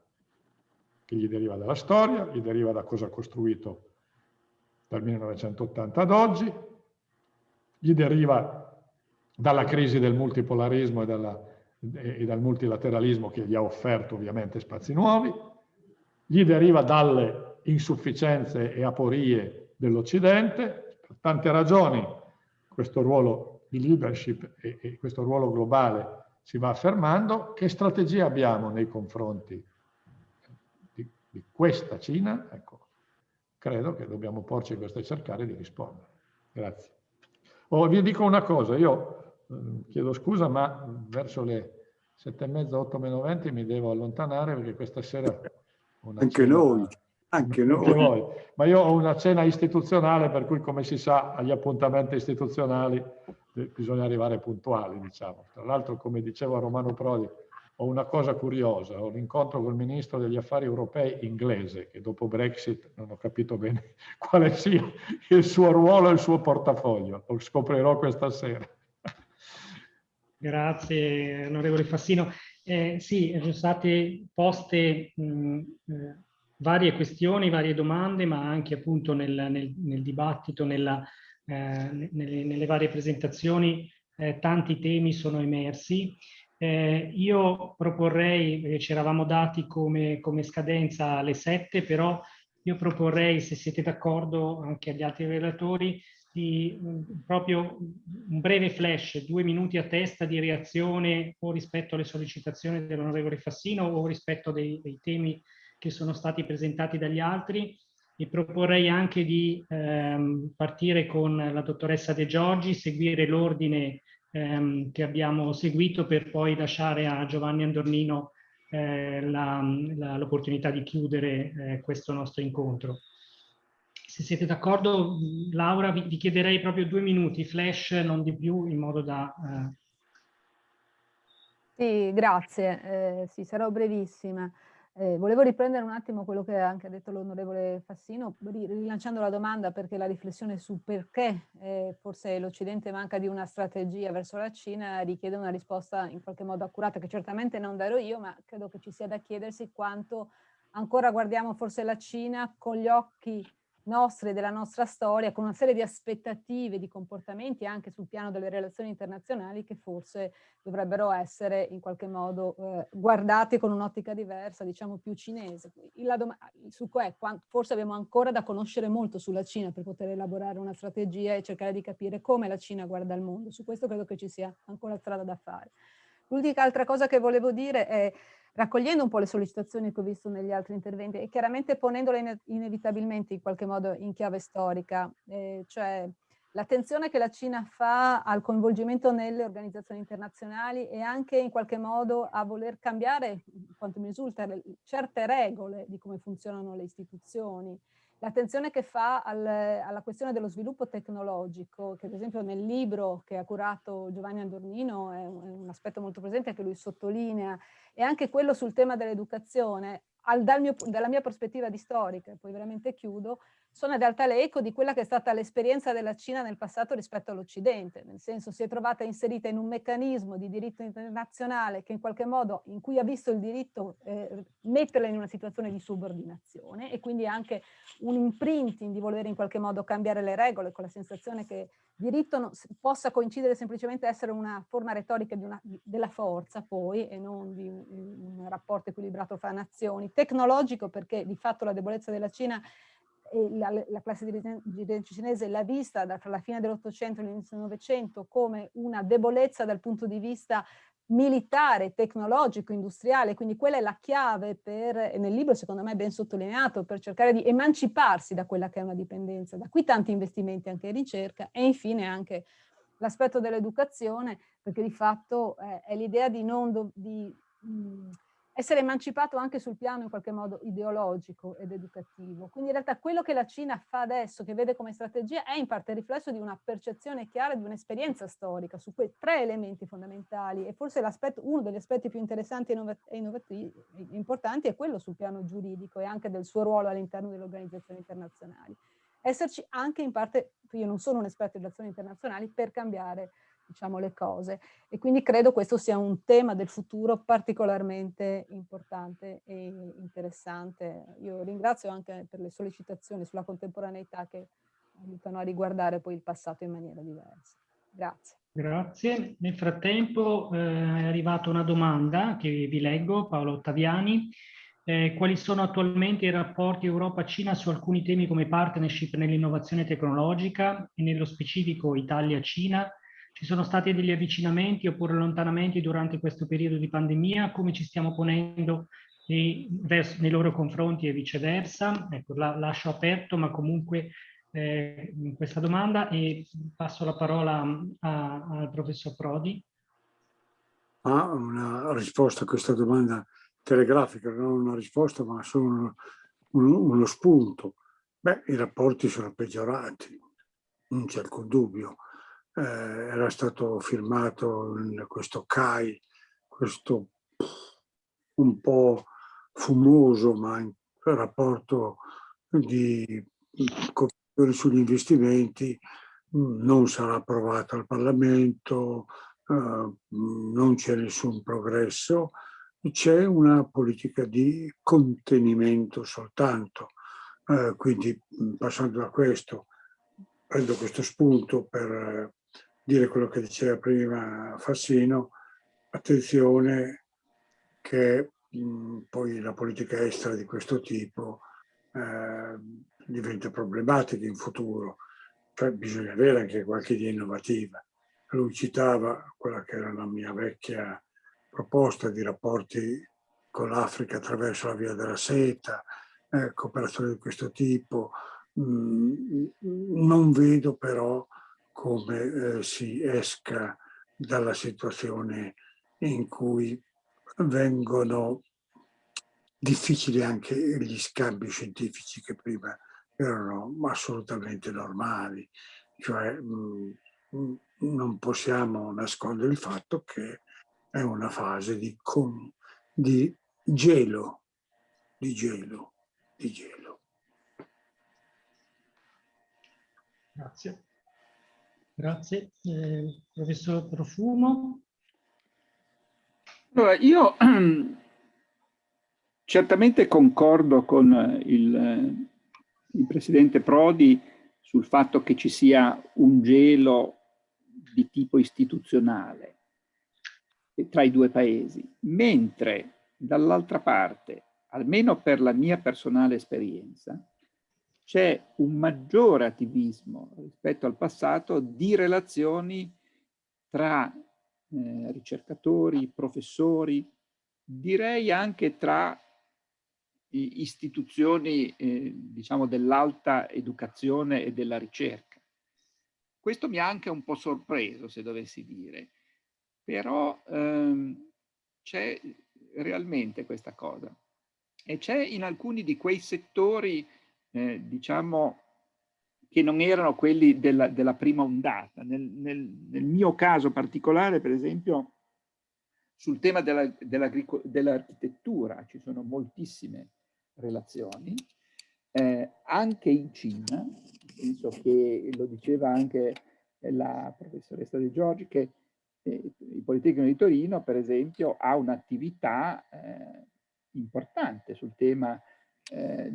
che gli deriva dalla storia, gli deriva da cosa ha costruito dal 1980 ad oggi, gli deriva dalla crisi del multipolarismo e, dalla, e dal multilateralismo che gli ha offerto ovviamente spazi nuovi, gli deriva dalle insufficienze e aporie dell'Occidente, per tante ragioni questo ruolo di leadership e, e, questo ruolo globale si va affermando, che strategia abbiamo nei confronti di, di questa Cina? Ecco, credo che dobbiamo porci questo e cercare di rispondere. Grazie. Oh, vi dico una cosa, io eh, chiedo scusa, ma verso le sette e mezza, otto meno venti mi devo allontanare perché questa sera Anche cena, noi. Anche noi. Anche Ma io ho una cena istituzionale, per cui come si sa agli appuntamenti istituzionali eh, bisogna arrivare puntuali, diciamo. Tra l'altro, come diceva Romano Prodi, ho una cosa curiosa, ho un incontro col ministro degli affari europei inglese, che dopo Brexit non ho capito bene quale sia il suo ruolo e il suo portafoglio, lo scoprirò questa sera. Grazie onorevole Fassino. Eh, sì, sono state poste mh, eh, varie questioni, varie domande, ma anche appunto nel, nel, nel dibattito, nella, eh, nelle, nelle, varie presentazioni, eh, tanti temi sono emersi. Eh, io proporrei, perché ci eravamo dati come, come scadenza alle 7, però io proporrei, se siete d'accordo anche agli altri relatori, di proprio un breve flash, due minuti a testa di reazione o rispetto alle sollecitazioni dell'onorevole Fassino o rispetto dei, dei, temi che sono stati presentati dagli altri. E proporrei anche di ehm, partire con la dottoressa De Giorgi, seguire l'ordine ehm, che abbiamo seguito per poi lasciare a Giovanni Andornino eh, l'opportunità di chiudere eh, questo nostro incontro. Se siete d'accordo, Laura, vi, vi, chiederei proprio due minuti, flash, non di più, in modo da... Eh... Sì, grazie. Eh, sì, sarò brevissima. Eh, volevo riprendere un attimo quello che ha anche detto l'onorevole Fassino, rilanciando la domanda perché la riflessione su perché eh, forse l'Occidente manca di una strategia verso la Cina richiede una risposta in qualche modo accurata, che certamente non darò io, ma credo che ci sia da chiedersi quanto ancora guardiamo forse la Cina con gli occhi nostre, della nostra storia, con una serie di aspettative, di comportamenti anche sul piano delle relazioni internazionali che forse dovrebbero essere in qualche modo eh, guardate con un'ottica diversa, diciamo più cinese. Succo è, forse abbiamo ancora da conoscere molto sulla Cina per poter elaborare una strategia e cercare di capire come la Cina guarda il mondo. Su questo credo che ci sia ancora strada da fare. L'unica altra cosa che volevo dire è raccogliendo un po' le sollecitazioni che ho visto negli altri interventi e chiaramente ponendole inevitabilmente in qualche modo in chiave storica, eh, cioè l'attenzione che la Cina fa al coinvolgimento nelle organizzazioni internazionali e anche in qualche modo a voler cambiare, quanto mi risulta, certe regole di come funzionano le istituzioni, L'attenzione che fa al, alla questione dello sviluppo tecnologico, che ad esempio nel libro che ha curato Giovanni Andornino è un, è un aspetto molto presente che lui sottolinea, e anche quello sul tema dell'educazione, al, dal dalla mia prospettiva di storica, poi veramente chiudo, sono in realtà l'eco di quella che è stata l'esperienza della Cina nel passato rispetto all'Occidente, nel senso si è trovata inserita in un meccanismo di diritto internazionale che in qualche modo, in cui ha visto il diritto eh, metterla in una situazione di subordinazione e quindi anche un imprinting di voler in qualche modo cambiare le regole con la sensazione che diritto no, possa coincidere semplicemente essere una forma retorica una, della forza poi e non di un, un rapporto equilibrato fra nazioni, tecnologico perché di fatto la debolezza della Cina la, la, classe dirigente cinese l'ha vista tra la fine dell'Ottocento e l'inizio del Novecento come una debolezza dal punto di vista militare, tecnologico, industriale, quindi quella è la chiave per, nel libro secondo me è ben sottolineato, per cercare di emanciparsi da quella che è una dipendenza. Da qui tanti investimenti anche in ricerca e infine anche l'aspetto dell'educazione, perché di fatto eh, è l'idea di non... Di, mh, essere emancipato anche sul piano in qualche modo ideologico ed educativo. Quindi in realtà quello che la Cina fa adesso, che vede come strategia, è in parte riflesso di una percezione chiara di un'esperienza storica su quei tre elementi fondamentali e forse uno degli aspetti più interessanti e importanti è quello sul piano giuridico e anche del suo ruolo all'interno delle organizzazioni internazionali. Esserci anche in parte, io non sono un esperto di relazioni internazionali, per cambiare diciamo, le cose. E quindi credo questo sia un tema del futuro particolarmente importante e interessante. Io ringrazio anche per le sollecitazioni sulla contemporaneità che aiutano a riguardare poi il passato in maniera diversa. Grazie. Grazie. Nel frattempo eh, è arrivata una domanda che vi leggo, Paolo Ottaviani. Eh, quali sono attualmente i rapporti Europa-Cina su alcuni temi come partnership nell'innovazione tecnologica e nello specifico Italia-Cina ci sono stati degli avvicinamenti oppure allontanamenti durante questo periodo di pandemia? Come ci stiamo ponendo nei, verso, nei loro confronti e viceversa? Ecco, la lascio aperto, ma comunque eh, questa domanda e passo la parola a, al professor Prodi. Ah, una risposta a questa domanda telegrafica, non una risposta, ma solo uno, uno spunto. Beh, i rapporti sono peggiorati, non c'è alcun dubbio. Eh, era stato firmato questo CAI, questo un po' fumoso, ma in rapporto di cooperazione sugli investimenti, non sarà approvato al Parlamento, eh, non c'è nessun progresso, c'è una politica di contenimento soltanto. Eh, quindi passando da questo, prendo questo spunto per dire quello che diceva prima Fassino, attenzione che mh, poi la politica estera di questo tipo eh, diventa problematica in futuro, cioè bisogna avere anche qualche idea innovativa. Lui citava quella che era la mia vecchia proposta di rapporti con l'Africa attraverso la via della seta, eh, cooperazione di questo tipo. Mm, non vedo però come eh, si esca dalla situazione in cui vengono difficili anche gli scambi scientifici che prima erano assolutamente normali. Cioè, mh, mm, non possiamo nascondere il fatto che è una fase di, con, di gelo, di gelo, di gelo. Grazie. Grazie. Eh, professor Profumo. Allora, io certamente concordo con il, il Presidente Prodi sul fatto che ci sia un gelo di tipo istituzionale tra i due paesi, mentre dall'altra parte, almeno per la mia personale esperienza, c'è un maggiore attivismo rispetto al passato di relazioni tra eh, ricercatori, professori, direi anche tra istituzioni eh, diciamo dell'alta educazione e della ricerca. Questo mi ha anche un po' sorpreso, se dovessi dire, però ehm, c'è realmente questa cosa. E c'è in alcuni di quei settori, eh, diciamo, che non erano quelli della, della prima ondata. Nel, nel, nel, mio caso particolare, per esempio, sul tema dell'architettura dell ci sono moltissime relazioni, eh, anche in Cina, penso che lo diceva anche la professoressa De Giorgi, che il Politecnico di Torino, per esempio, ha un'attività eh, importante sul tema eh,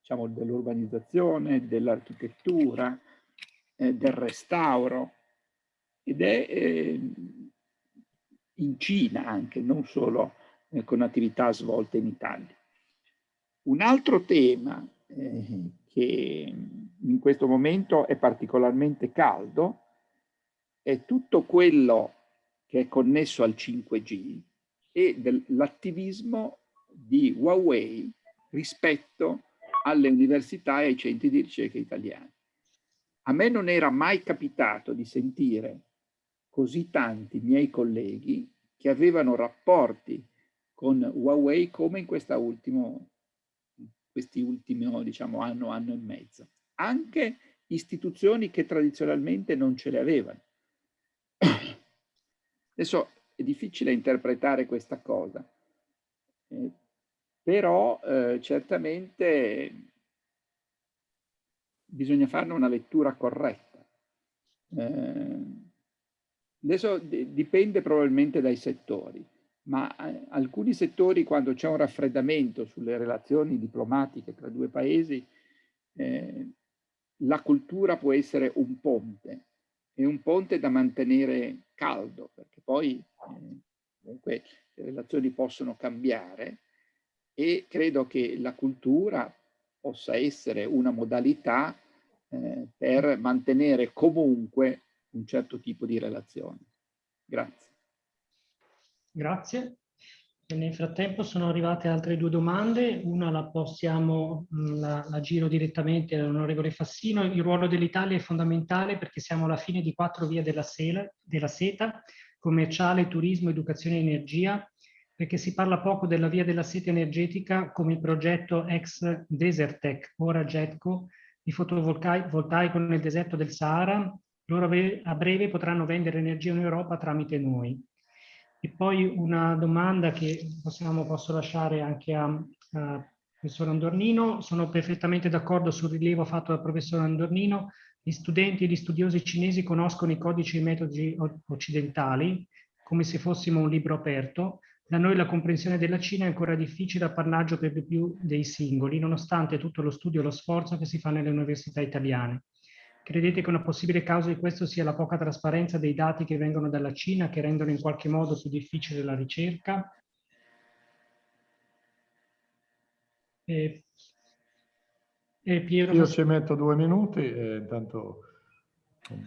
diciamo, dell'urbanizzazione, dell'architettura, eh, del restauro ed è eh, in Cina anche, non solo eh, con attività svolte in Italia. Un altro tema eh, che in questo momento è particolarmente caldo è tutto quello che è connesso al 5G e dell'attivismo di Huawei rispetto alle università e ai centri di ricerca italiani. A me non era mai capitato di sentire così tanti miei colleghi che avevano rapporti con Huawei come in ultimo, questi ultimi diciamo, anno, anno e mezzo. Anche istituzioni che tradizionalmente non ce le avevano. Adesso è difficile interpretare questa cosa, eh, però eh, certamente bisogna farne una lettura corretta. Eh, adesso dipende probabilmente dai settori, ma eh, alcuni settori quando c'è un raffreddamento sulle relazioni diplomatiche tra due paesi, eh, la cultura può essere un ponte è un ponte da mantenere caldo, perché poi eh, comunque le relazioni possono cambiare e credo che la cultura possa essere una modalità eh, per mantenere comunque un certo tipo di relazione. Grazie. Grazie. Nel frattempo sono arrivate altre due domande, una la possiamo, mm, la, la giro direttamente all'onorevole Fassino. Il ruolo dell'Italia è fondamentale perché siamo alla fine di quattro vie della, sela, della seta, commerciale, turismo, educazione e energia. Perché si parla poco della via della sete energetica come il progetto ex Desertec, ora Jetco, di fotovoltaico nel deserto del Sahara. Loro a breve potranno vendere energia in Europa tramite noi. E poi una domanda che possiamo, posso lasciare anche a, a professor Andornino. Sono perfettamente d'accordo sul rilievo fatto dal professor Andornino. Gli studenti e gli studiosi cinesi conoscono i codici e i metodi occidentali come se fossimo un libro aperto. Da noi la comprensione della Cina è ancora difficile appannaggio per di più dei singoli, nonostante tutto lo studio e lo sforzo che si fa nelle università italiane. Credete che una possibile causa di questo sia la poca trasparenza dei dati che vengono dalla Cina, che rendono in qualche modo più difficile la ricerca? E, e Piero, Io ci metto due minuti e intanto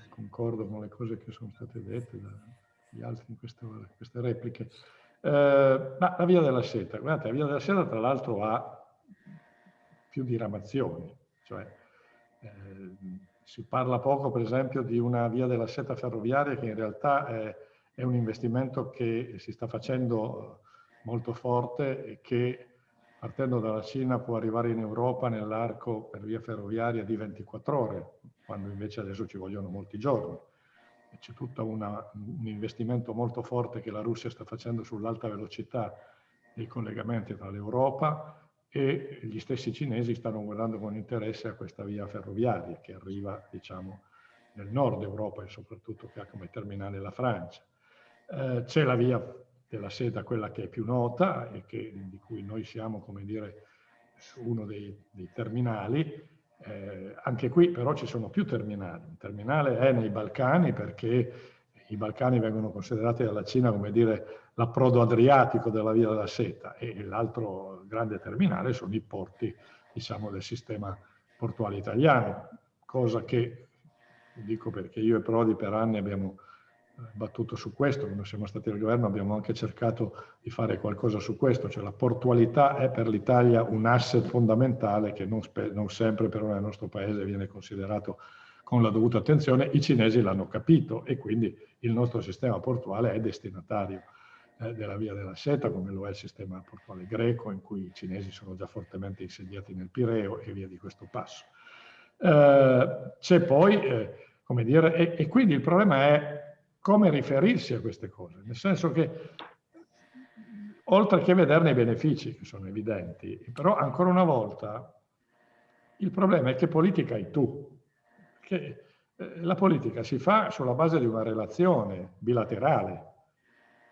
concordo con le cose che sono state dette dagli altri in queste, queste repliche. Eh, ma la via della seta, guardate, la via della seta tra l'altro ha più diramazioni, cioè eh, si parla poco per esempio di una via della seta ferroviaria che in realtà è, è un investimento che si sta facendo molto forte e che partendo dalla Cina può arrivare in Europa nell'arco per via ferroviaria di 24 ore, quando invece adesso ci vogliono molti giorni. C'è tutto una, un investimento molto forte che la Russia sta facendo sull'alta velocità dei collegamenti tra l'Europa e gli stessi cinesi stanno guardando con interesse a questa via ferroviaria che arriva, diciamo, nel nord Europa e soprattutto che ha come terminale la Francia. Eh, C'è la via della seta quella che è più nota e che, di cui noi siamo, come dire, uno dei, dei terminali. Eh, anche qui però ci sono più terminali. Un terminale è nei Balcani perché i Balcani vengono considerati dalla Cina come dire l'approdo adriatico della via della seta e l'altro grande terminale sono i porti diciamo del sistema portuale italiano, cosa che dico perché io e Prodi per anni abbiamo battuto su questo, quando siamo stati al governo abbiamo anche cercato di fare qualcosa su questo, cioè la portualità è per l'Italia un asset fondamentale che non, non sempre però nel nostro paese viene considerato con la dovuta attenzione, i cinesi l'hanno capito e quindi il nostro sistema portuale è destinatario eh, della via della seta, come lo è il sistema portuale greco, in cui i cinesi sono già fortemente insediati nel Pireo e via di questo passo. Eh, C'è poi, eh, come dire, e, e quindi il problema è come riferirsi a queste cose, nel senso che oltre che vederne i benefici, che sono evidenti, però ancora una volta il problema è che politica hai tu, che eh, la politica si fa sulla base di una relazione bilaterale.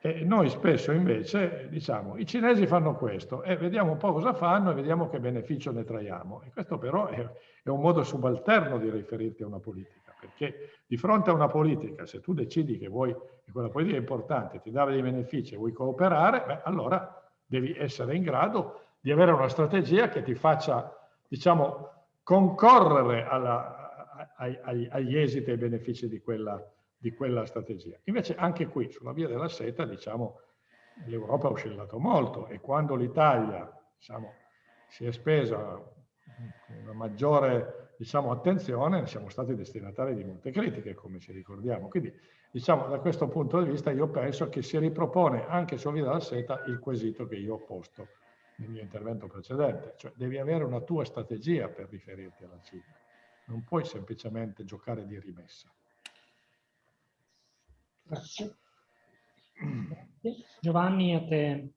E noi spesso invece diciamo i cinesi fanno questo e vediamo un po' cosa fanno e vediamo che beneficio ne traiamo. E questo però è, è un modo subalterno di riferirti a una politica perché di fronte a una politica, se tu decidi che vuoi che quella politica è importante, ti dà dei benefici e vuoi cooperare, beh, allora devi essere in grado di avere una strategia che ti faccia, diciamo, concorrere alla, ai, agli esiti e ai benefici di quella, di quella strategia. Invece anche qui, sulla via della seta, diciamo, l'Europa ha oscillato molto e quando l'Italia, diciamo, si è spesa una maggiore diciamo, attenzione, siamo stati destinatari di molte critiche, come ci ricordiamo. Quindi, diciamo, da questo punto di vista, io penso che si ripropone anche su Via della Seta il quesito che io ho posto nel mio intervento precedente, cioè devi avere una tua strategia per riferirti alla Cina, non puoi semplicemente giocare di rimessa. Grazie. Giovanni, a te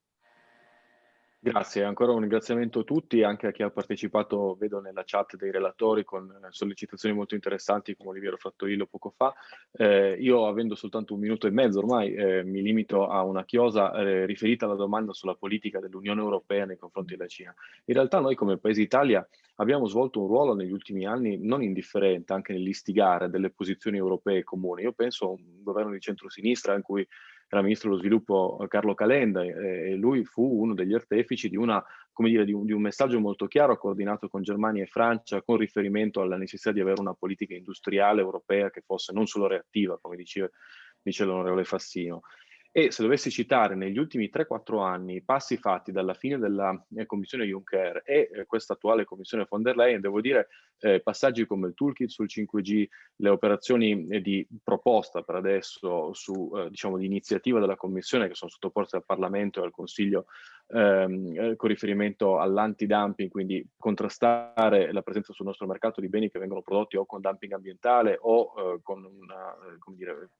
Grazie, ancora un ringraziamento a tutti, anche a chi ha partecipato, vedo nella chat dei relatori con eh, sollecitazioni molto interessanti come Oliviero Frattorillo poco fa. Eh, io avendo soltanto un minuto e mezzo ormai eh, mi limito a una chiosa eh, riferita alla domanda sulla politica dell'Unione Europea nei confronti della Cina. In realtà noi come Paese Italia abbiamo svolto un ruolo negli ultimi anni non indifferente anche nell'istigare delle posizioni europee comuni. Io penso a un governo di centrosinistra in cui era ministro dello sviluppo eh, Carlo Calenda e lui fu uno degli artefici di, una, dire, di, un, di un messaggio molto chiaro coordinato con Germania e Francia con riferimento alla necessità di avere una politica industriale europea che fosse non solo reattiva, come diceva, dice l'onorevole Fassino. E se dovessi citare negli ultimi 3-4 anni i passi fatti dalla fine della eh, commissione Juncker e eh, questa attuale commissione von der Leyen, devo dire eh, passaggi come il toolkit sul 5G, le operazioni eh, di proposta per adesso su, eh, diciamo, di iniziativa della commissione che sono sottoposte al Parlamento e al Consiglio ehm, eh, con riferimento all'anti-dumping, quindi contrastare la presenza sul nostro mercato di beni che vengono prodotti o con dumping ambientale o con una, come dire,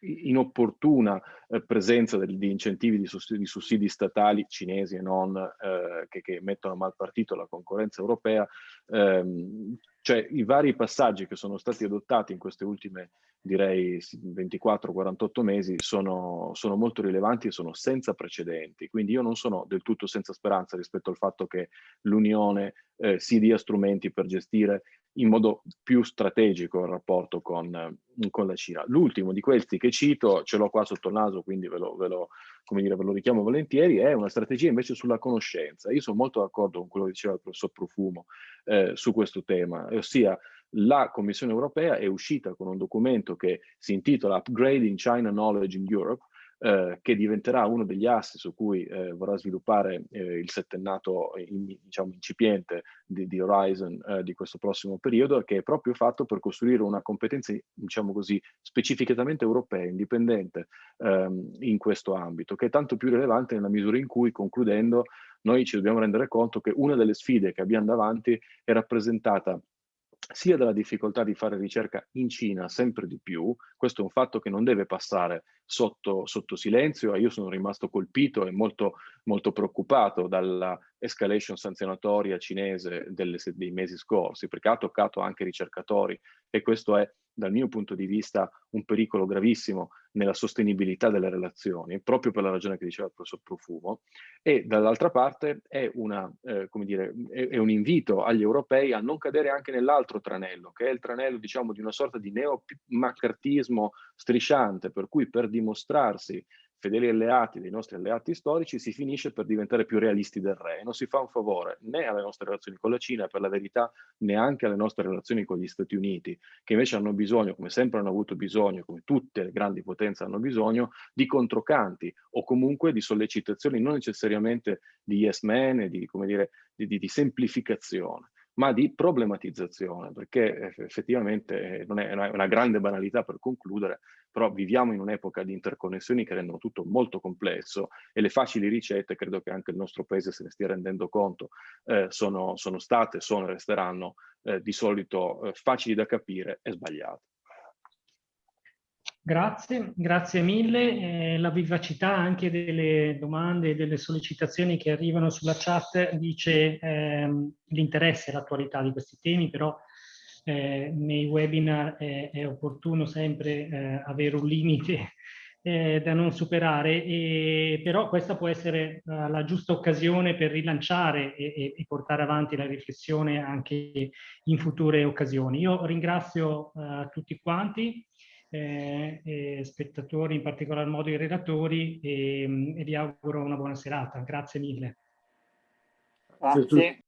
inopportuna eh, presenza di incentivi di sussidi, di sussidi, statali cinesi e non eh, che, che, mettono a mal partito la concorrenza europea, ehm, cioè i vari passaggi che sono stati adottati in queste ultime direi 24-48 mesi sono, sono, molto rilevanti e sono senza precedenti, quindi io non sono del tutto senza speranza rispetto al fatto che l'Unione eh, si dia strumenti per gestire in modo più strategico il rapporto con, con la Cina. L'ultimo di questi che cito, ce l'ho qua sotto il naso, quindi ve lo, ve, lo, dire, ve lo, richiamo volentieri, è una strategia invece sulla conoscenza. Io sono molto d'accordo con quello che diceva il professor Profumo eh, su questo tema, ossia la Commissione europea è uscita con un documento che si intitola Upgrading China Knowledge in Europe, eh, che diventerà uno degli assi su cui eh, vorrà sviluppare eh, il settennato in, diciamo, incipiente di, di Horizon eh, di questo prossimo periodo, che è proprio fatto per costruire una competenza, diciamo così, specificatamente europea, indipendente ehm, in questo ambito, che è tanto più rilevante nella misura in cui, concludendo, noi ci dobbiamo rendere conto che una delle sfide che abbiamo davanti è rappresentata sia dalla difficoltà di fare ricerca in Cina sempre di più, questo è un fatto che non deve passare sotto, sotto silenzio e io sono rimasto colpito e molto, molto preoccupato dalla escalation sanzionatoria cinese delle, dei mesi scorsi, perché ha toccato anche ricercatori e questo è dal mio punto di vista un pericolo gravissimo nella sostenibilità delle relazioni, proprio per la ragione che diceva il professor Profumo, e dall'altra parte è, una, eh, dire, è, è, un invito agli europei a non cadere anche nell'altro tranello, che è il tranello diciamo, di una sorta di neo-maccartismo strisciante, per cui per dimostrarsi fedeli alleati dei nostri alleati storici, si finisce per diventare più realisti del re. E non si fa un favore né alle nostre relazioni con la Cina, per la verità neanche alle nostre relazioni con gli Stati Uniti, che invece hanno bisogno, come sempre hanno avuto bisogno, come tutte le grandi potenze hanno bisogno, di controcanti o comunque di sollecitazioni non necessariamente di yes men e di, dire, di, di, di semplificazione ma di problematizzazione, perché effettivamente non è una grande banalità per concludere, però viviamo in un'epoca di interconnessioni che rendono tutto molto complesso e le facili ricette, credo che anche il nostro paese se ne stia rendendo conto, eh, sono, sono, state, sono e resteranno eh, di solito eh, facili da capire e sbagliate. Grazie, grazie mille. Eh, la vivacità anche delle domande e delle sollecitazioni che arrivano sulla chat dice ehm, l'interesse e l'attualità di questi temi, però eh, nei webinar è, è opportuno sempre eh, avere un limite eh, da non superare, e, però questa può essere uh, la giusta occasione per rilanciare e, e, portare avanti la riflessione anche in future occasioni. Io ringrazio tutti quanti eh, spettatori, in particolar modo i relatori, e, e vi auguro una buona serata. Grazie mille. Grazie.